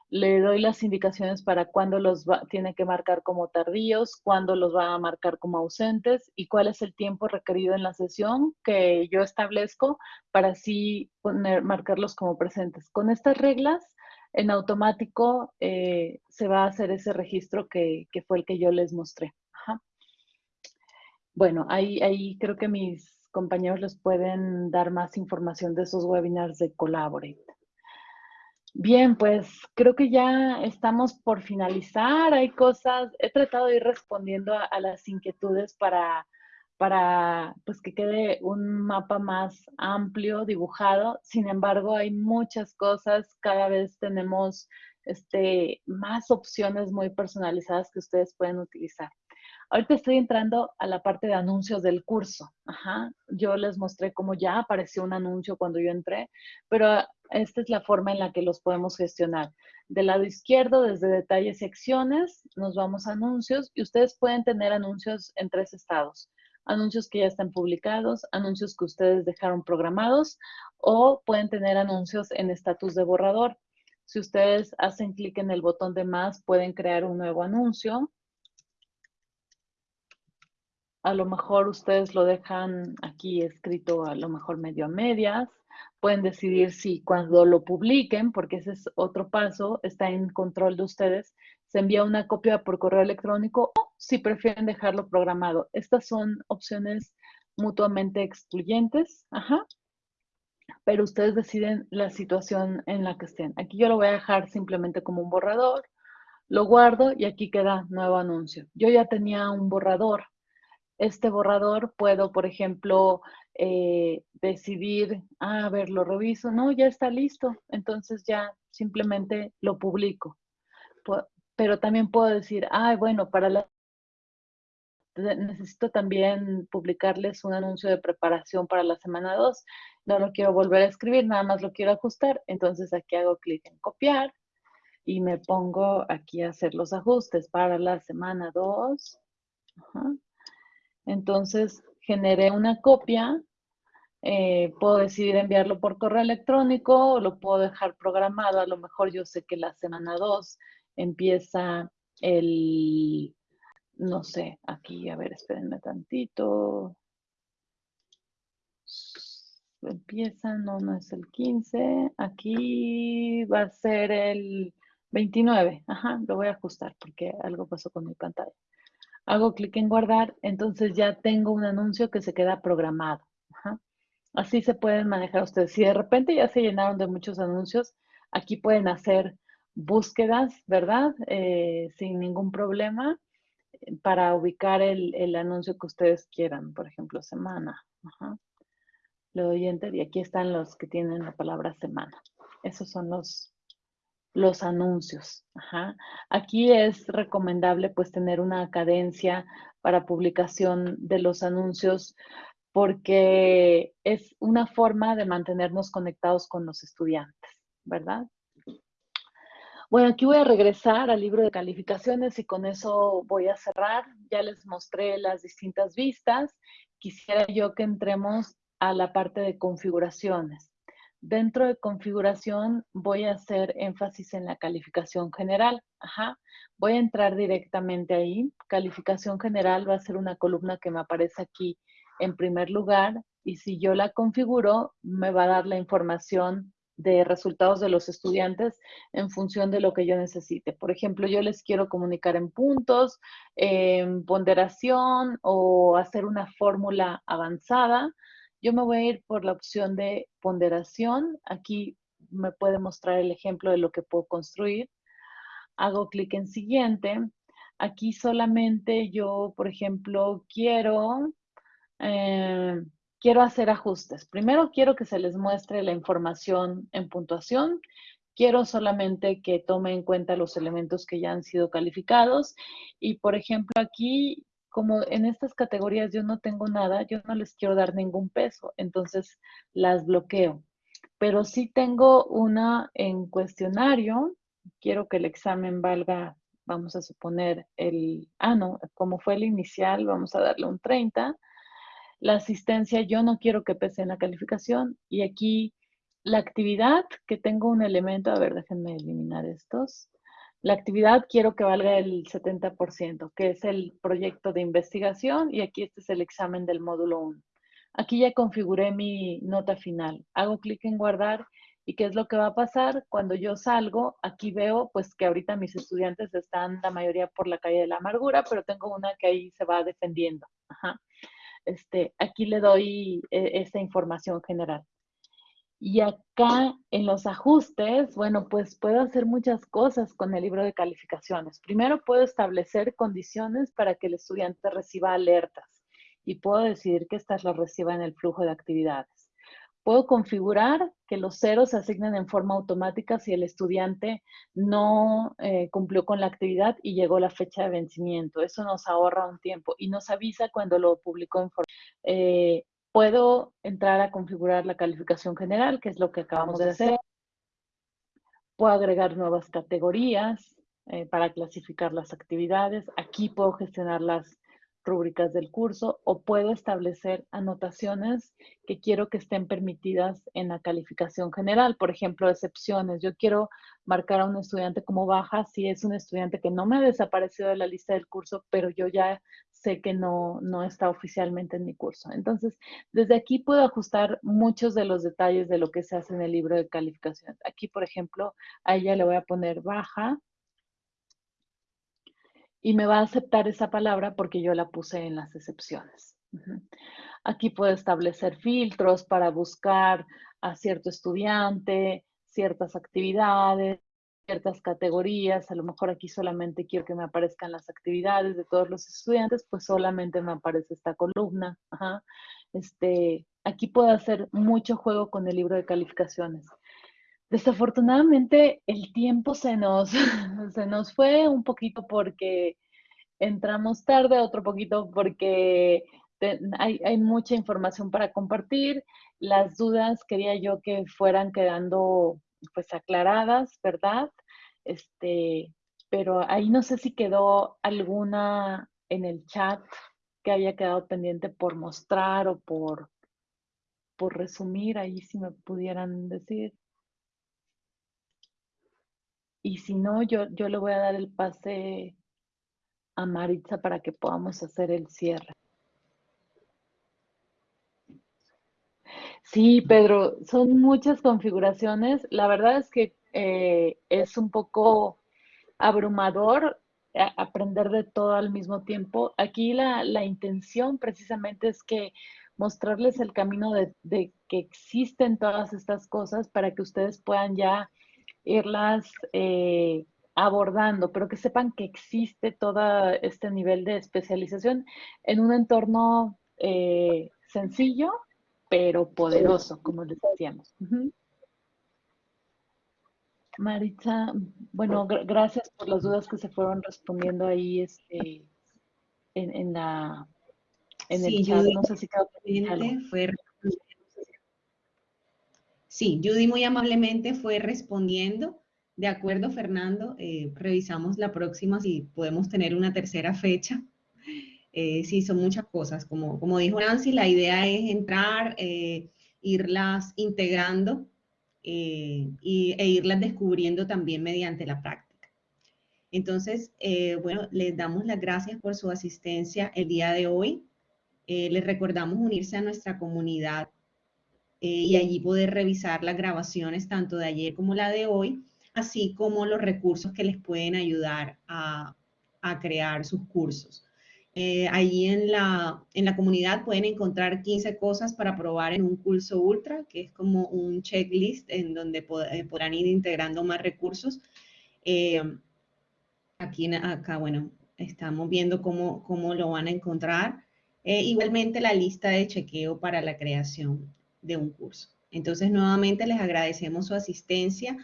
Le doy las indicaciones para cuándo los tiene que marcar como tardíos, cuándo los va a marcar como ausentes y cuál es el tiempo requerido en la sesión que yo establezco para así poner, marcarlos como presentes. Con estas reglas, en automático eh, se va a hacer ese registro que, que fue el que yo les mostré. Bueno, ahí, creo que mis compañeros les pueden dar más información de esos webinars de Collaborate. Bien, pues creo que ya estamos por finalizar. Hay cosas, he tratado de ir respondiendo a, las inquietudes para, para pues, que quede un mapa más amplio, dibujado. Sin embargo, hay muchas cosas. Cada vez tenemos este, más opciones muy personalizadas que ustedes pueden utilizar. Ahorita estoy entrando a la parte de anuncios del curso. Ajá. Yo les mostré cómo ya apareció un anuncio cuando yo entré, pero Esta es la forma en la que los podemos gestionar. Del lado izquierdo, desde detalles y acciones, nos vamos a anuncios y ustedes pueden tener anuncios en tres estados. Anuncios que ya están publicados, anuncios que ustedes dejaron programados o pueden tener anuncios en estatus de borrador. Si ustedes hacen clic en el botón de más, pueden crear un nuevo anuncio. A lo mejor ustedes lo dejan aquí escrito a lo mejor medio a medias pueden decidir si cuando lo publiquen, porque ese es otro paso, está en control de ustedes, se envía una copia por correo electrónico o si prefieren dejarlo programado. Estas son opciones mutuamente excluyentes, ajá, pero ustedes deciden la situación en la que estén. Aquí yo lo voy a dejar simplemente como un borrador, lo guardo y aquí queda nuevo anuncio. Yo ya tenía un borrador. Este borrador puedo, por ejemplo, eh, decidir, ah, a ver, lo reviso, no, ya está listo, entonces ya simplemente lo publico. Pero también puedo decir, ah, bueno, para la necesito también publicarles un anuncio de preparación para la semana 2. No lo quiero volver a escribir, nada más lo quiero ajustar. Entonces aquí hago clic en copiar y me pongo aquí a hacer los ajustes para la semana 2. Entonces generé una copia, eh, puedo decidir enviarlo por correo electrónico o lo puedo dejar programado. A lo mejor yo sé que la semana 2 empieza el, no sé, aquí, a ver, espérenme tantito. Empieza, no, no es el 15. Aquí va a ser el 29. Ajá, lo voy a ajustar porque algo pasó con mi pantalla hago clic en guardar, entonces ya tengo un anuncio que se queda programado. Así se pueden manejar ustedes. Si de repente ya se llenaron de muchos anuncios, aquí pueden hacer búsquedas, ¿verdad? Eh, sin ningún problema para ubicar el, anuncio que ustedes quieran, por ejemplo, semana. Le doy enter y aquí están los que tienen la palabra semana. Esos son los, los anuncios. Aquí es recomendable pues tener una cadencia para publicación de los anuncios porque es una forma de mantenernos conectados con los estudiantes, ¿verdad? Bueno, aquí voy a regresar al libro de calificaciones y con eso voy a cerrar. Ya les mostré las distintas vistas. Quisiera yo que entremos a la parte de configuraciones. Dentro de configuración voy a hacer énfasis en la calificación general. Voy a entrar directamente ahí. Calificación general va a ser una columna que me aparece aquí en primer lugar y si yo la configuro me va a dar la información de resultados de los estudiantes en función de lo que yo necesite. Por ejemplo, yo les quiero comunicar en puntos, en ponderación o hacer una fórmula avanzada. Yo me voy a ir por la opción de ponderación. Aquí me puede mostrar el ejemplo de lo que puedo construir. Hago clic en siguiente. Aquí solamente yo, por ejemplo, quiero, eh, quiero hacer ajustes. Primero quiero que se les muestre la información en puntuación. Quiero solamente que tome en cuenta los elementos que ya han sido calificados. Y, por ejemplo, aquí como en estas categorías yo no tengo nada, yo no les quiero dar ningún peso, entonces las bloqueo. Pero sí tengo una en cuestionario, quiero que el examen valga, vamos a suponer el, ah no, como fue el inicial, vamos a darle un 30. La asistencia yo no quiero que pese en la calificación y aquí la actividad que tengo un elemento, a ver, déjenme eliminar estos. La actividad quiero que valga el 70%, que es el proyecto de investigación y aquí este es el examen del módulo 1. Aquí ya configuré mi nota final. Hago clic en guardar y qué es lo que va a pasar cuando yo salgo. Aquí veo pues que ahorita mis estudiantes están la mayoría por la calle de la amargura, pero tengo una que ahí se va defendiendo. Este, aquí le doy eh, esta información general. Y acá en los ajustes, bueno, pues puedo hacer muchas cosas con el libro de calificaciones. Primero puedo establecer condiciones para que el estudiante reciba alertas y puedo decidir que estas las reciba en el flujo de actividades. Puedo configurar que los ceros se asignen en forma automática si el estudiante no eh, cumplió con la actividad y llegó la fecha de vencimiento. Eso nos ahorra un tiempo y nos avisa cuando lo publicó en forma. Eh, puedo entrar a configurar la calificación general, que es lo que acabamos de hacer. Puedo agregar nuevas categorías eh, para clasificar las actividades. Aquí puedo gestionar las rúbricas del curso o puedo establecer anotaciones que quiero que estén permitidas en la calificación general. Por ejemplo, excepciones. Yo quiero marcar a un estudiante como baja si es un estudiante que no me ha desaparecido de la lista del curso, pero yo ya sé que no, no está oficialmente en mi curso. Entonces, desde aquí puedo ajustar muchos de los detalles de lo que se hace en el libro de calificación. Aquí, por ejemplo, a ella le voy a poner baja y me va a aceptar esa palabra porque yo la puse en las excepciones. Aquí puedo establecer filtros para buscar a cierto estudiante, ciertas actividades, ciertas categorías. A lo mejor aquí solamente quiero que me aparezcan las actividades de todos los estudiantes, pues solamente me aparece esta columna. Este, aquí puedo hacer mucho juego con el libro de calificaciones. Desafortunadamente el tiempo se nos, se nos fue un poquito porque entramos tarde, otro poquito porque hay, hay, mucha información para compartir. Las dudas quería yo que fueran quedando pues aclaradas, ¿verdad? Este, pero ahí no sé si quedó alguna en el chat que haya quedado pendiente por mostrar o por, por resumir, ahí si me pudieran decir. Y si no, yo, yo le voy a dar el pase a Maritza para que podamos hacer el cierre. Sí, Pedro, son muchas configuraciones. La verdad es que eh, es un poco abrumador eh, aprender de todo al mismo tiempo. Aquí la, intención precisamente es que mostrarles el camino de, que existen todas estas cosas para que ustedes puedan ya irlas eh, abordando, pero que sepan que existe todo este nivel de especialización en un entorno eh, sencillo, pero poderoso, como les decíamos. Maritza, bueno, gracias por las dudas que se fueron respondiendo ahí este, en, la en el chat. no sé si fue Sí, Judy muy amablemente fue respondiendo. De acuerdo, Fernando, eh, revisamos la próxima si podemos tener una tercera fecha. Eh, sí, son muchas cosas. Como, dijo Nancy, la idea es entrar, eh, irlas integrando e irlas descubriendo también mediante la práctica. Entonces, bueno, les damos las gracias por su asistencia el día de hoy. les recordamos unirse a nuestra comunidad y allí poder revisar las grabaciones tanto de ayer como la de hoy así como los recursos que les pueden ayudar a, crear sus cursos. Eh, allí en la, comunidad pueden encontrar 15 cosas para probar en un curso ultra, que es como un checklist en donde eh, podrán ir integrando más recursos. Eh, aquí, acá, bueno, estamos viendo cómo, cómo lo van a encontrar. igualmente la lista de chequeo para la creación de un curso. Entonces, nuevamente les agradecemos su asistencia.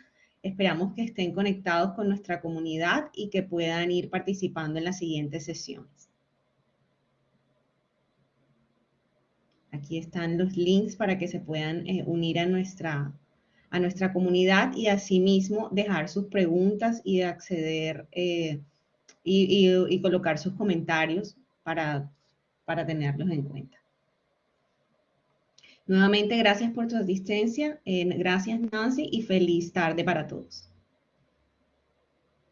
Esperamos que estén conectados con nuestra comunidad y que puedan ir participando en las siguientes sesiones. Aquí están los links para que se puedan eh, unir a nuestra, a nuestra comunidad y asimismo dejar sus preguntas y acceder eh, y, colocar sus comentarios para, para tenerlos en cuenta. Nuevamente, gracias por tu asistencia. Eh, gracias, Nancy, y feliz tarde para todos.